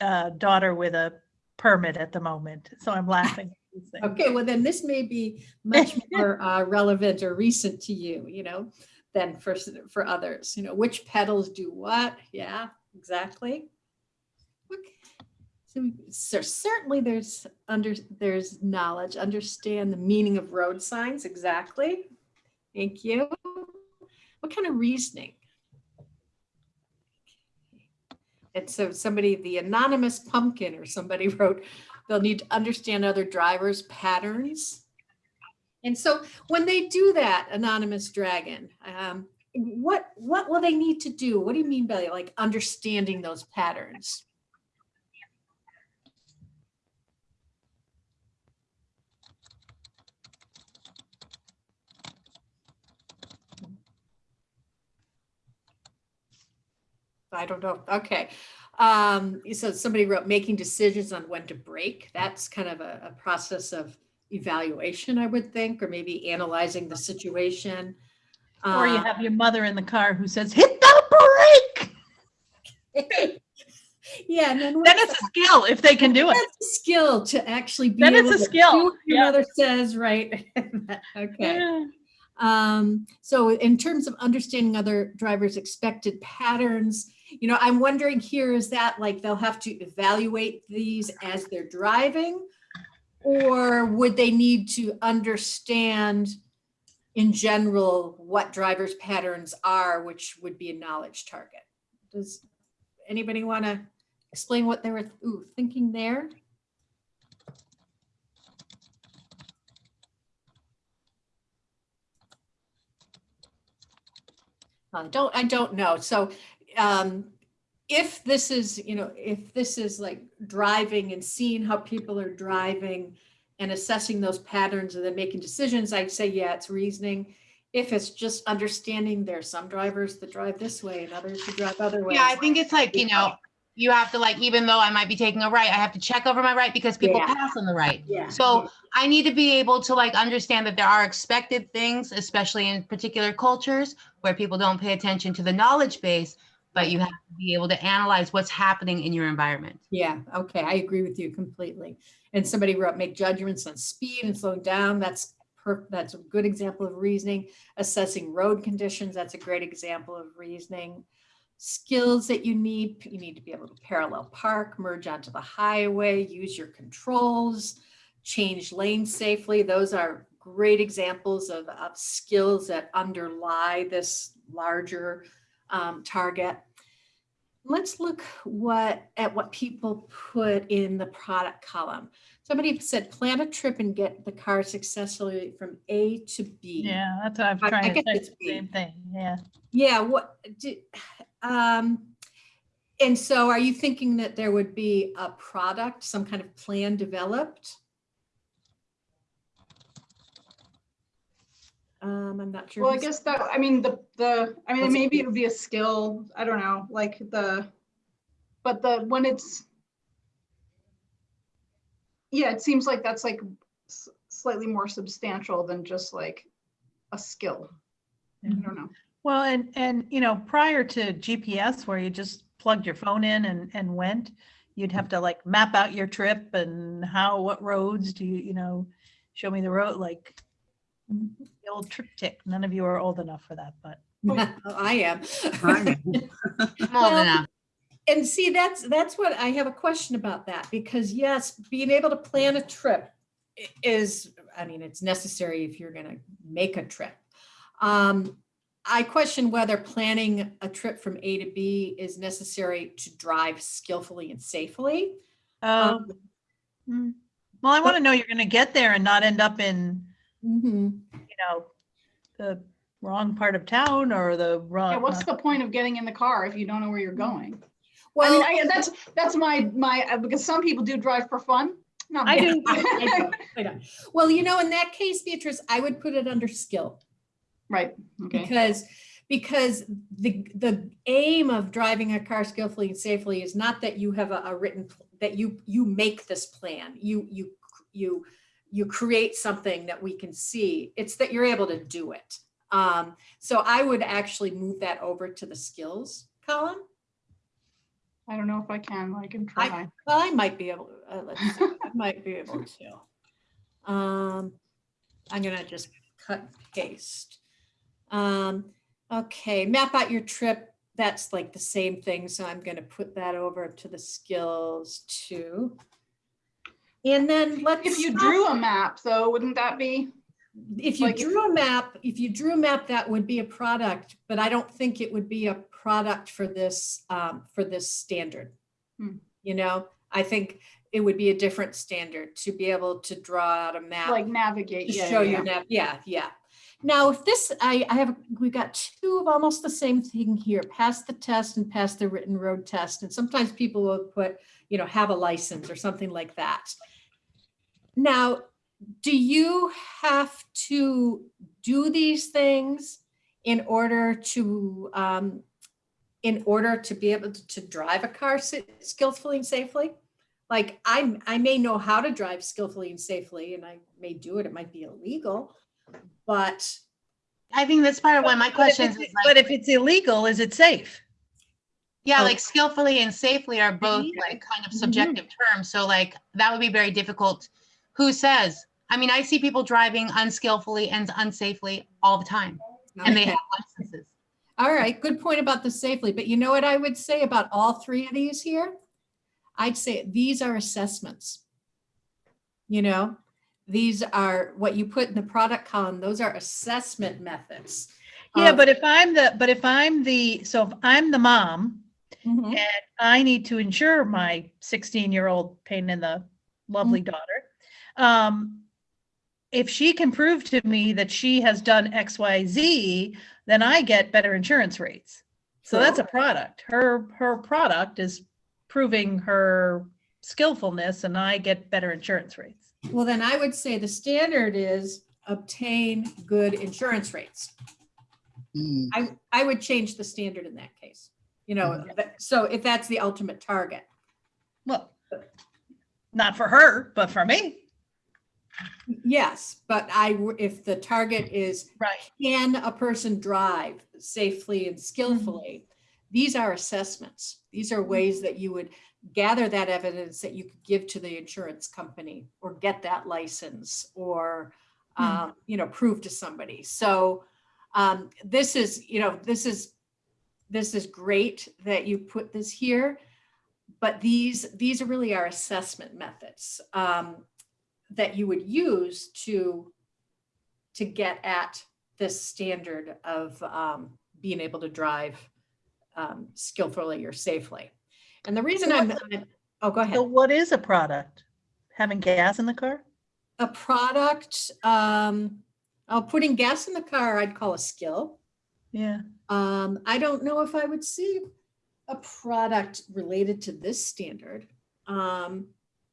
uh daughter with a permit at the moment, so I'm laughing. at these things. okay, well then this may be much more uh, relevant or recent to you, you know, than for, for others, you know, which pedals do what? Yeah, exactly. Okay. So, so certainly there's under, there's knowledge, understand the meaning of road signs, exactly. Thank you. What kind of reasoning? And so somebody, the anonymous pumpkin or somebody wrote, they'll need to understand other drivers' patterns. And so when they do that, anonymous dragon, um, what what will they need to do? What do you mean by like understanding those patterns? I don't know. Okay. Um, so somebody wrote making decisions on when to break. That's kind of a, a process of evaluation, I would think, or maybe analyzing the situation. Or you Uh, have your mother in the car who says, hit the brake. Yeah, and then. Then it's a skill if they can do it. That's a skill to actually be Then it's able a to skill, do what Your yeah. mother says, right? Okay. Yeah. Um, so in terms of understanding other drivers' expected patterns, you know, I'm wondering here, is that like they'll have to evaluate these as they're driving? Or would they need to understand in general what drivers' patterns are, which would be a knowledge target? Does anybody want to explain what they were ooh, thinking there? I don't, I don't know. So um, if this is, you know, if this is like driving and seeing how people are driving and assessing those patterns and then making decisions, I'd say, yeah, it's reasoning. If it's just understanding there's some drivers that drive this way and others who drive other ways. Yeah, I think it's like, you know, you have to like, even though I might be taking a right, I have to check over my right because people Yeah. pass on the right. Yeah. So I need to be able to like understand that there are expected things, especially in particular cultures where people don't pay attention to the knowledge base, but you have to be able to analyze what's happening in your environment. Yeah, okay, I agree with you completely. And somebody wrote, make judgments on speed and slowing down. That's that's a good example of reasoning. Assessing road conditions, that's a great example of reasoning. Skills that you need, you need to be able to parallel park, merge onto the highway, use your controls, change lanes safely. Those are great examples of, of skills that underlie this larger um, target. Let's look what at what people put in the product column. Somebody said plan a trip and get the car successfully from A to B. Yeah, that's what I'm I- I trying to guess say, the same thing, yeah. Yeah, what, do, um, and so are you thinking that there would be a product, some kind of plan developed? Um, I'm not sure. Well, I guess that, I mean, the, the, I mean, maybe it would be a skill, I don't know, like the, but the, when it's, yeah, it seems like that's like slightly more substantial than just like a skill. I don't know. Well, and, and, you know, prior to GPS where you just plugged your phone in and, and went, you'd have to like map out your trip and how, what roads do you, you know, show me the road, like Mm-hmm. the old TripTik. None of you are old enough for that, but. Oh, I am. I am. Old Well, enough. And see, that's, that's what I have a question about that, because yes, being able to plan a trip is, I mean, it's necessary if you're gonna make a trip. Um, I question whether planning a trip from A to B is necessary to drive skillfully and safely. Um, mm. Well, I want to know you're going to get there and not end up in, mhm. you know, the wrong part of town or the wrong. Yeah, what's the point of getting in the car if you don't know where you're going? Well, I mean, Well, I, that's, that's my, my, uh, because some people do drive for fun. Not I me. do. I know, I know. Well, you know, in that case, Beatrice, I would put it under skill. Right, okay. Because, because the, the aim of driving a car skillfully and safely is not that you have a, a written, that you, you make this plan, you, you, you, you create something that we can see. It's that you're able to do it. Um, so I would actually move that over to the skills column. I don't know if I can, I can try. Well, I might be able, to. uh, let's see, I might be able to. Um, I'm gonna just cut paste. Um, okay, map out your trip. That's like the same thing, so I'm gonna put that over to the skills too. And then let's. If you drew a map though, wouldn't that be? If you like drew a map, if you drew a map, that would be a product, but I don't think it would be a product for this, um, for this standard. Hmm. You know, I think it would be a different standard to be able to draw out a map. Like navigate, To yeah, show yeah, your nav, yeah, yeah. Now, if this, I, I have, we've got two of almost the same thing here, pass the test and pass the written road test. And sometimes people will put, you know, have a license or something like that. Now, do you have to do these things in order to, um, in order to be able to, to drive a car skillfully and safely. Like I, I may know how to drive skillfully and safely and I may do it, it might be illegal, but I think that's part of why my question if questions. it's- is But if it's illegal, is it safe? yeah, Oh. like skillfully and safely are both like kind of Mhm. subjective terms. So like that would be very difficult. Who says? I mean, I see people driving unskillfully and unsafely all the time, and they have licenses. All right, good point about the safely, but you know what I would say about all three of these here? I'd say these are assessments. You know, these are what you put in the product column, those are assessment methods. Yeah, of- but if I'm the, but if I'm the, so if I'm the mom Mhm. and I need to insure my 16-year-old pain in the lovely daughter, um, if she can prove to me that she has done X, Y, Z, then I get better insurance rates. So that's a product. Her, her product is proving her skillfulness and I get better insurance rates. Well, then I would say the standard is obtain good insurance rates. Hmm. I, I would change the standard in that case. You know, that- so if that's the ultimate target. Well, not for her, but for me. Yes, but I, if the target is Right. can a person drive safely and skillfully? These are assessments. These are ways that you would gather that evidence that you could give to the insurance company or get that license or, Hmm. um, you know, prove to somebody. So um, this is, you know, this is, this is great that you put this here. But these, these are really our assessment methods um, that you would use to to get at this standard of um, being able to drive um, skillfully or safely. And the reason So I'm, I'm- oh, go ahead. So what is a product? Having gas in the car? A product, um, oh, putting gas in the car, I'd call a skill. Yeah. Um, I don't know if I would see a product related to this standard. Um,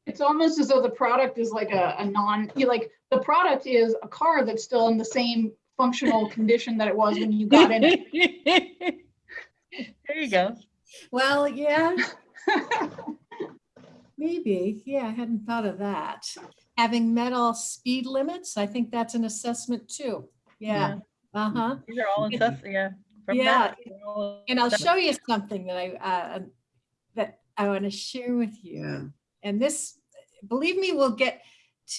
It's almost as though the product is like a, a non, you like, the product is a car that's still in the same functional condition that it was when you got in it. There you go. well, yeah, maybe. Yeah, I hadn't thought of that. Having met all speed limits, I think that's an assessment too. Yeah. Uh-huh. These are all in yeah. from Yeah, that, all And I'll show you something that I, uh, that I want to share with you. Yeah. And this, believe me, we'll get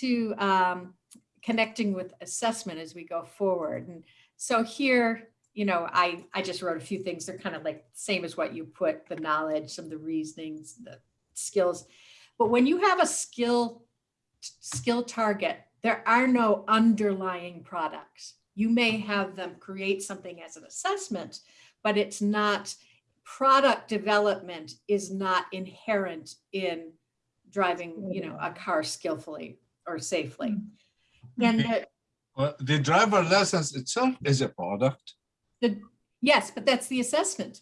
to um, connecting with assessment as we go forward. And so here, you know, I, I just wrote a few things. They're kind of like same as what you put, the knowledge, some of the reasonings, the skills. But when you have a skill, skill target, there are no underlying products. You may have them create something as an assessment, but it's not, product development is not inherent in driving, you know, a car skillfully or safely. Mm. And the- Well, the driver license itself is a product. the, yes, but that's the assessment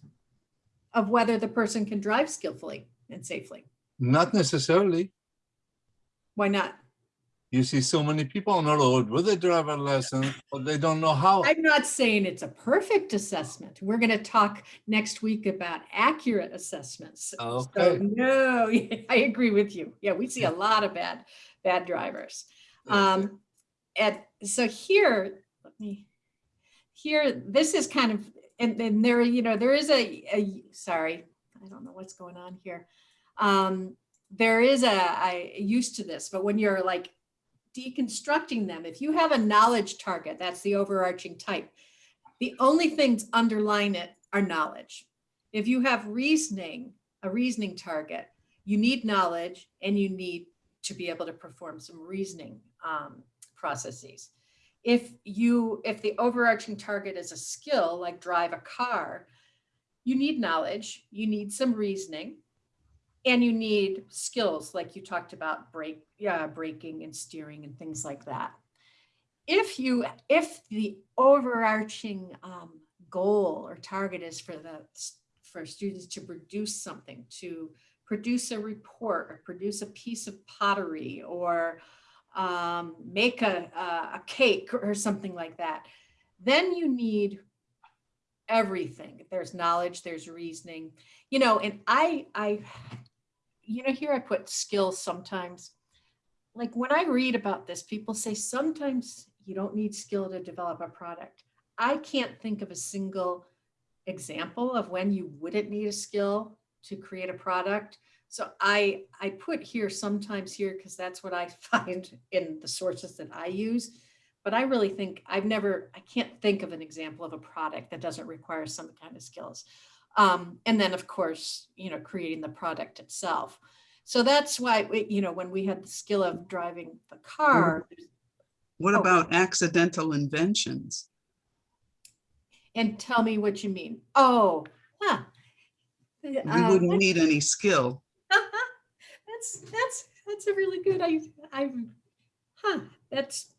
of whether the person can drive skillfully and safely. Not necessarily. Why not? You see so many people on the road with a driver license, but they don't know how. I'm not saying it's a perfect assessment. We're going to talk next week about accurate assessments. So Okay. no, I agree with you. Yeah, we see a lot of bad, bad drivers. Um, and so here, let me, here, this is kind of, and then there, you know, there is a, a, sorry, I don't know what's going on here. Um, there is a, I used to this, but when you're like deconstructing them, if you have a knowledge target, that's the overarching type. The only things underline it are knowledge. If you have reasoning, a reasoning target, you need knowledge and you need to be able to perform some reasoning um, processes. If you, if the overarching target is a skill, like drive a car, you need knowledge, you need some reasoning, and you need skills like you talked about brake, yeah, braking and steering and things like that. If you, if the overarching um, goal or target is for the for students to produce something, to produce a report or produce a piece of pottery or um, make a, a, a cake or something like that, then you need everything. There's knowledge, there's reasoning, you know, and I, I, you know, here I put skills sometimes. Like when I read about this, people say sometimes you don't need skill to develop a product. I can't think of a single example of when you wouldn't need a skill to create a product. So I, I put here sometimes here because that's what I find in the sources that I use. But I really think I've never, I can't think of an example of a product that doesn't require some kind of skills. Um, and then of course, you know, creating the product itself. So that's why, we, you know, when we had the skill of driving the car, What Oh. about accidental inventions? and tell me what you mean. Oh, huh. We Uh, wouldn't need any skill. That's, that's, that's a really good, I, I, huh, that's,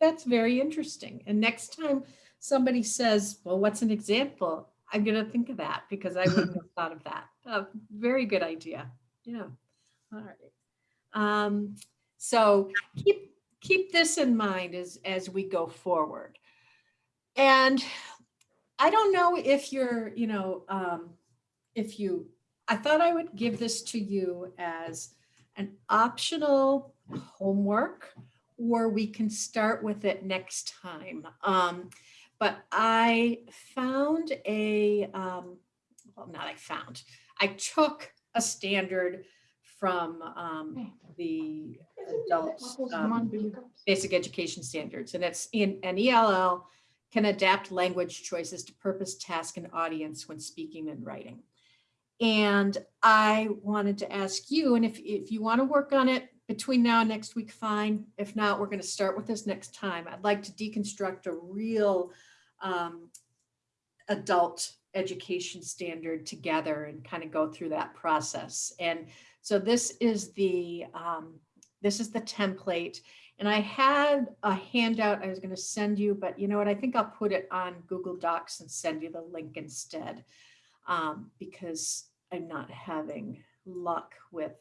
that's very interesting. And next time somebody says, well, what's an example? I'm gonna think of that because I wouldn't have thought of that. Uh, Very good idea. Yeah. All right. Um, so keep, keep this in mind as, as we go forward. And I don't know if you're, you know, um, if you, I thought I would give this to you as an optional homework, or we can start with it next time. Um, but I found a, um, well, not I found, I took a standard from um, the adult um, basic education standards, and it's in an ELL can adapt language choices to purpose, task, and audience when speaking and writing. And I wanted to ask you, and if, if you want to work on it between now and next week, fine. If not, we're going to start with this next time. I'd like to deconstruct a real um, adult education standard together and kind of go through that process. And so this is the um, this is the template. And I had a handout I was going to send you, but you know what? I think I'll put it on Google Docs and send you the link instead um, because I'm not having luck with,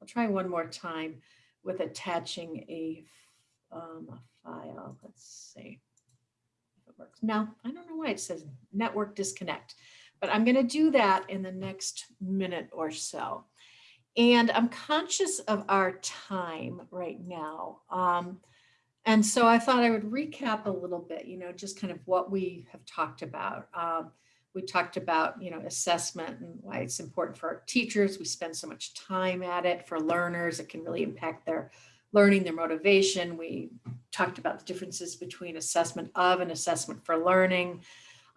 I'll try one more time with attaching a, um, a file. Let's see if it works. No, I don't know why it says network disconnect, but I'm going to do that in the next minute or so. And I'm conscious of our time right now. Um, and so I thought I would recap a little bit, you know, just kind of what we have talked about. Um, we talked about, you know, assessment and why it's important for our teachers. We spend so much time at it for learners. It can really impact their learning, their motivation. We talked about the differences between assessment of and assessment for learning.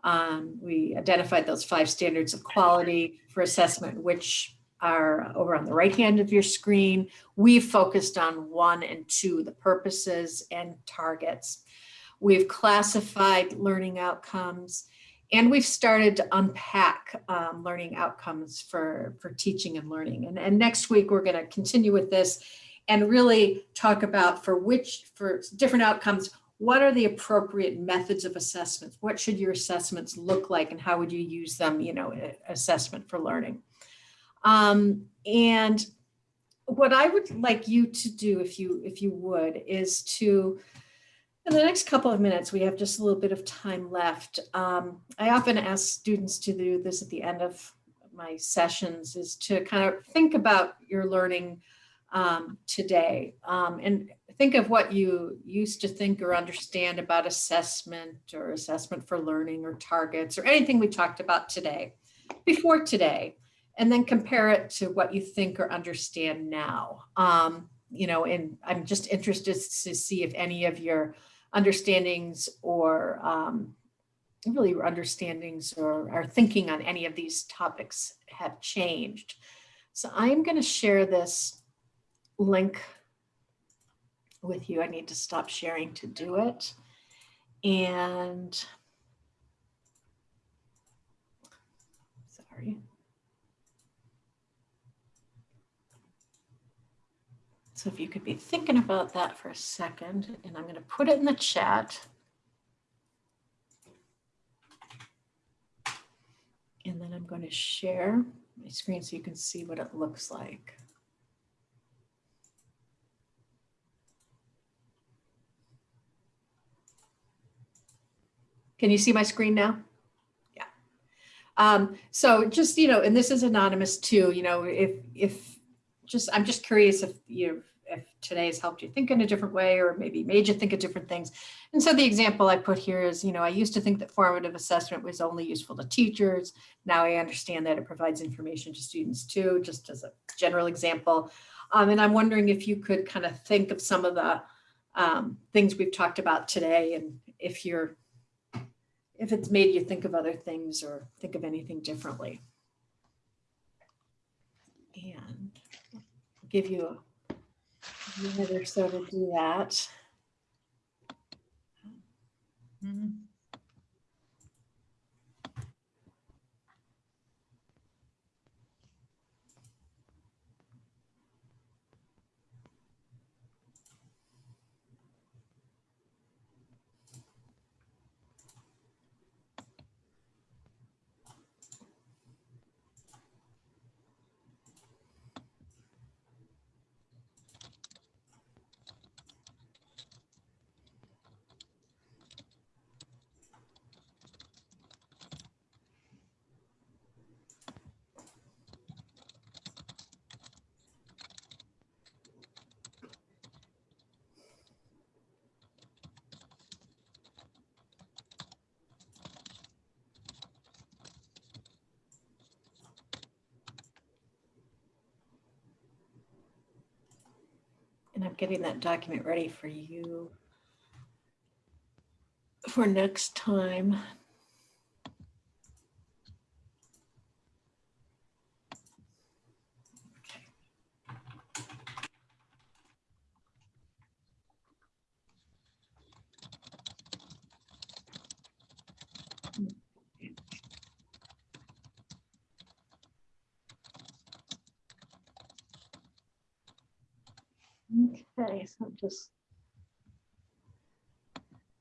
Um, we identified those five standards of quality for assessment, which are over on the right hand of your screen. We've focused on one and two, the purposes and targets. We've classified learning outcomes and we've started to unpack um, learning outcomes for, for teaching and learning. And, and next week, we're going to continue with this and really talk about for which, for different outcomes, what are the appropriate methods of assessments? What should your assessments look like and how would you use them, you know, assessment for learning? Um, and what I would like you to do, if you if you would, is to, in the next couple of minutes, we have just a little bit of time left. Um, I often ask students to do this at the end of my sessions, is to kind of think about your learning um, today um, and think of what you used to think or understand about assessment or assessment for learning or targets or anything we talked about today, before today and then compare it to what you think or understand now. Um, you know, and I'm just interested to see if any of your understandings or um, really understandings or our thinking on any of these topics have changed. So I'm going to share this link with you. I need to stop sharing to do it. And sorry. So if you could be thinking about that for a second, and I'm going to put it in the chat. And then I'm going to share my screen so you can see what it looks like. Can you see my screen now? Yeah, Um, so just, you know, and this is anonymous too, you know, if, if, just, I'm just curious if you, if today has helped you think in a different way or maybe made you think of different things. And so the example I put here is, you know, I used to think that formative assessment was only useful to teachers. Now I understand that it provides information to students too, just as a general example. Um, and I'm wondering if you could kind of think of some of the um, things we've talked about today and if you're if it's made you think of other things or think of anything differently. And give you a minute or so to do that. Mhm. And I'm getting that document ready for you for next time. Okay, so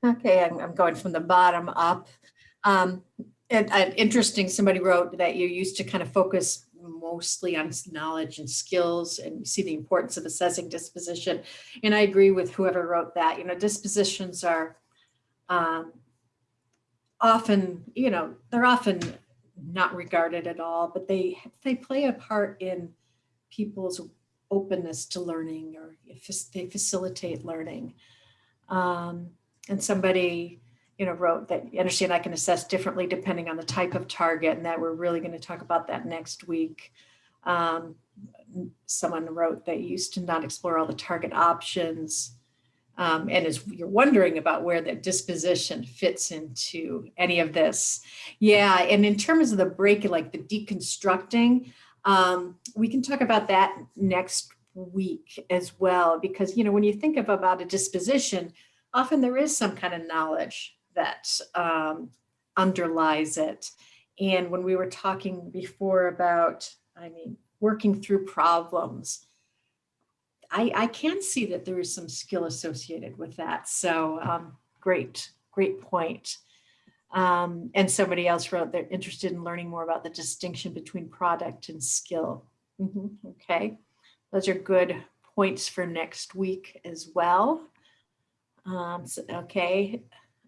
Okay, I'm, I'm going from the bottom up. Um, and, and interesting, somebody wrote that you used to kind of focus mostly on knowledge and skills and you see the importance of assessing disposition. And I agree with whoever wrote that, you know, dispositions are um, often, you know, they're often not regarded at all, but they, they play a part in people's openness to learning or they facilitate learning. Um, and somebody, you know, wrote that, "You understand I can assess differently depending on the type of target and that we're really going to talk about that next week. Um, someone wrote that you used to not explore all the target options. Um, and as you're wondering about where that disposition fits into any of this. Yeah, and in terms of the break, like the deconstructing, um, we can talk about that next week as well, because, you know, when you think of about a disposition, often there is some kind of knowledge that um, underlies it. And when we were talking before about, I mean, working through problems, I, I can see that there is some skill associated with that. So um, great, great point. Um, and somebody else wrote they're interested in learning more about the distinction between product and skill. Mhm, Okay, those are good points for next week as well. Um, so, okay,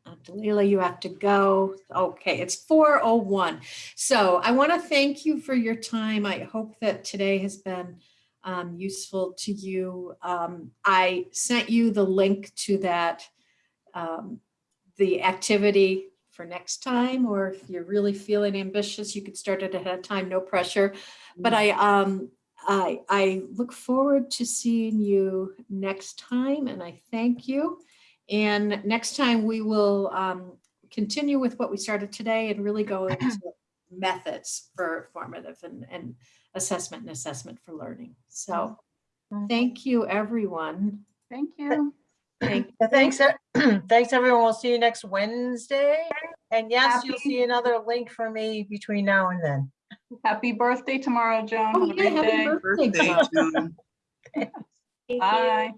uh, Dalila, you have to go. Okay, it's 4:01. So I want to thank you for your time. I hope that today has been um, useful to you. Um, I sent you the link to that, um, the activity for next time, or if you're really feeling ambitious, you could start it ahead of time, no pressure. But I, um, I, I look forward to seeing you next time and I thank you. And next time we will um, continue with what we started today and really go into methods for formative and, and assessment and assessment for learning. So thank you, everyone. Thank you. Thank Thanks, thanks, everyone. We'll see you next Wednesday. And yes, you'll see another link from me between now and then. Happy birthday tomorrow, Joan. Oh, yeah, happy birthday. Birthday, Joan. Joan. You. Bye.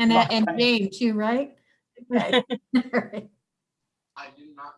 And, uh, and Jane too, right? Okay. All right. I did not.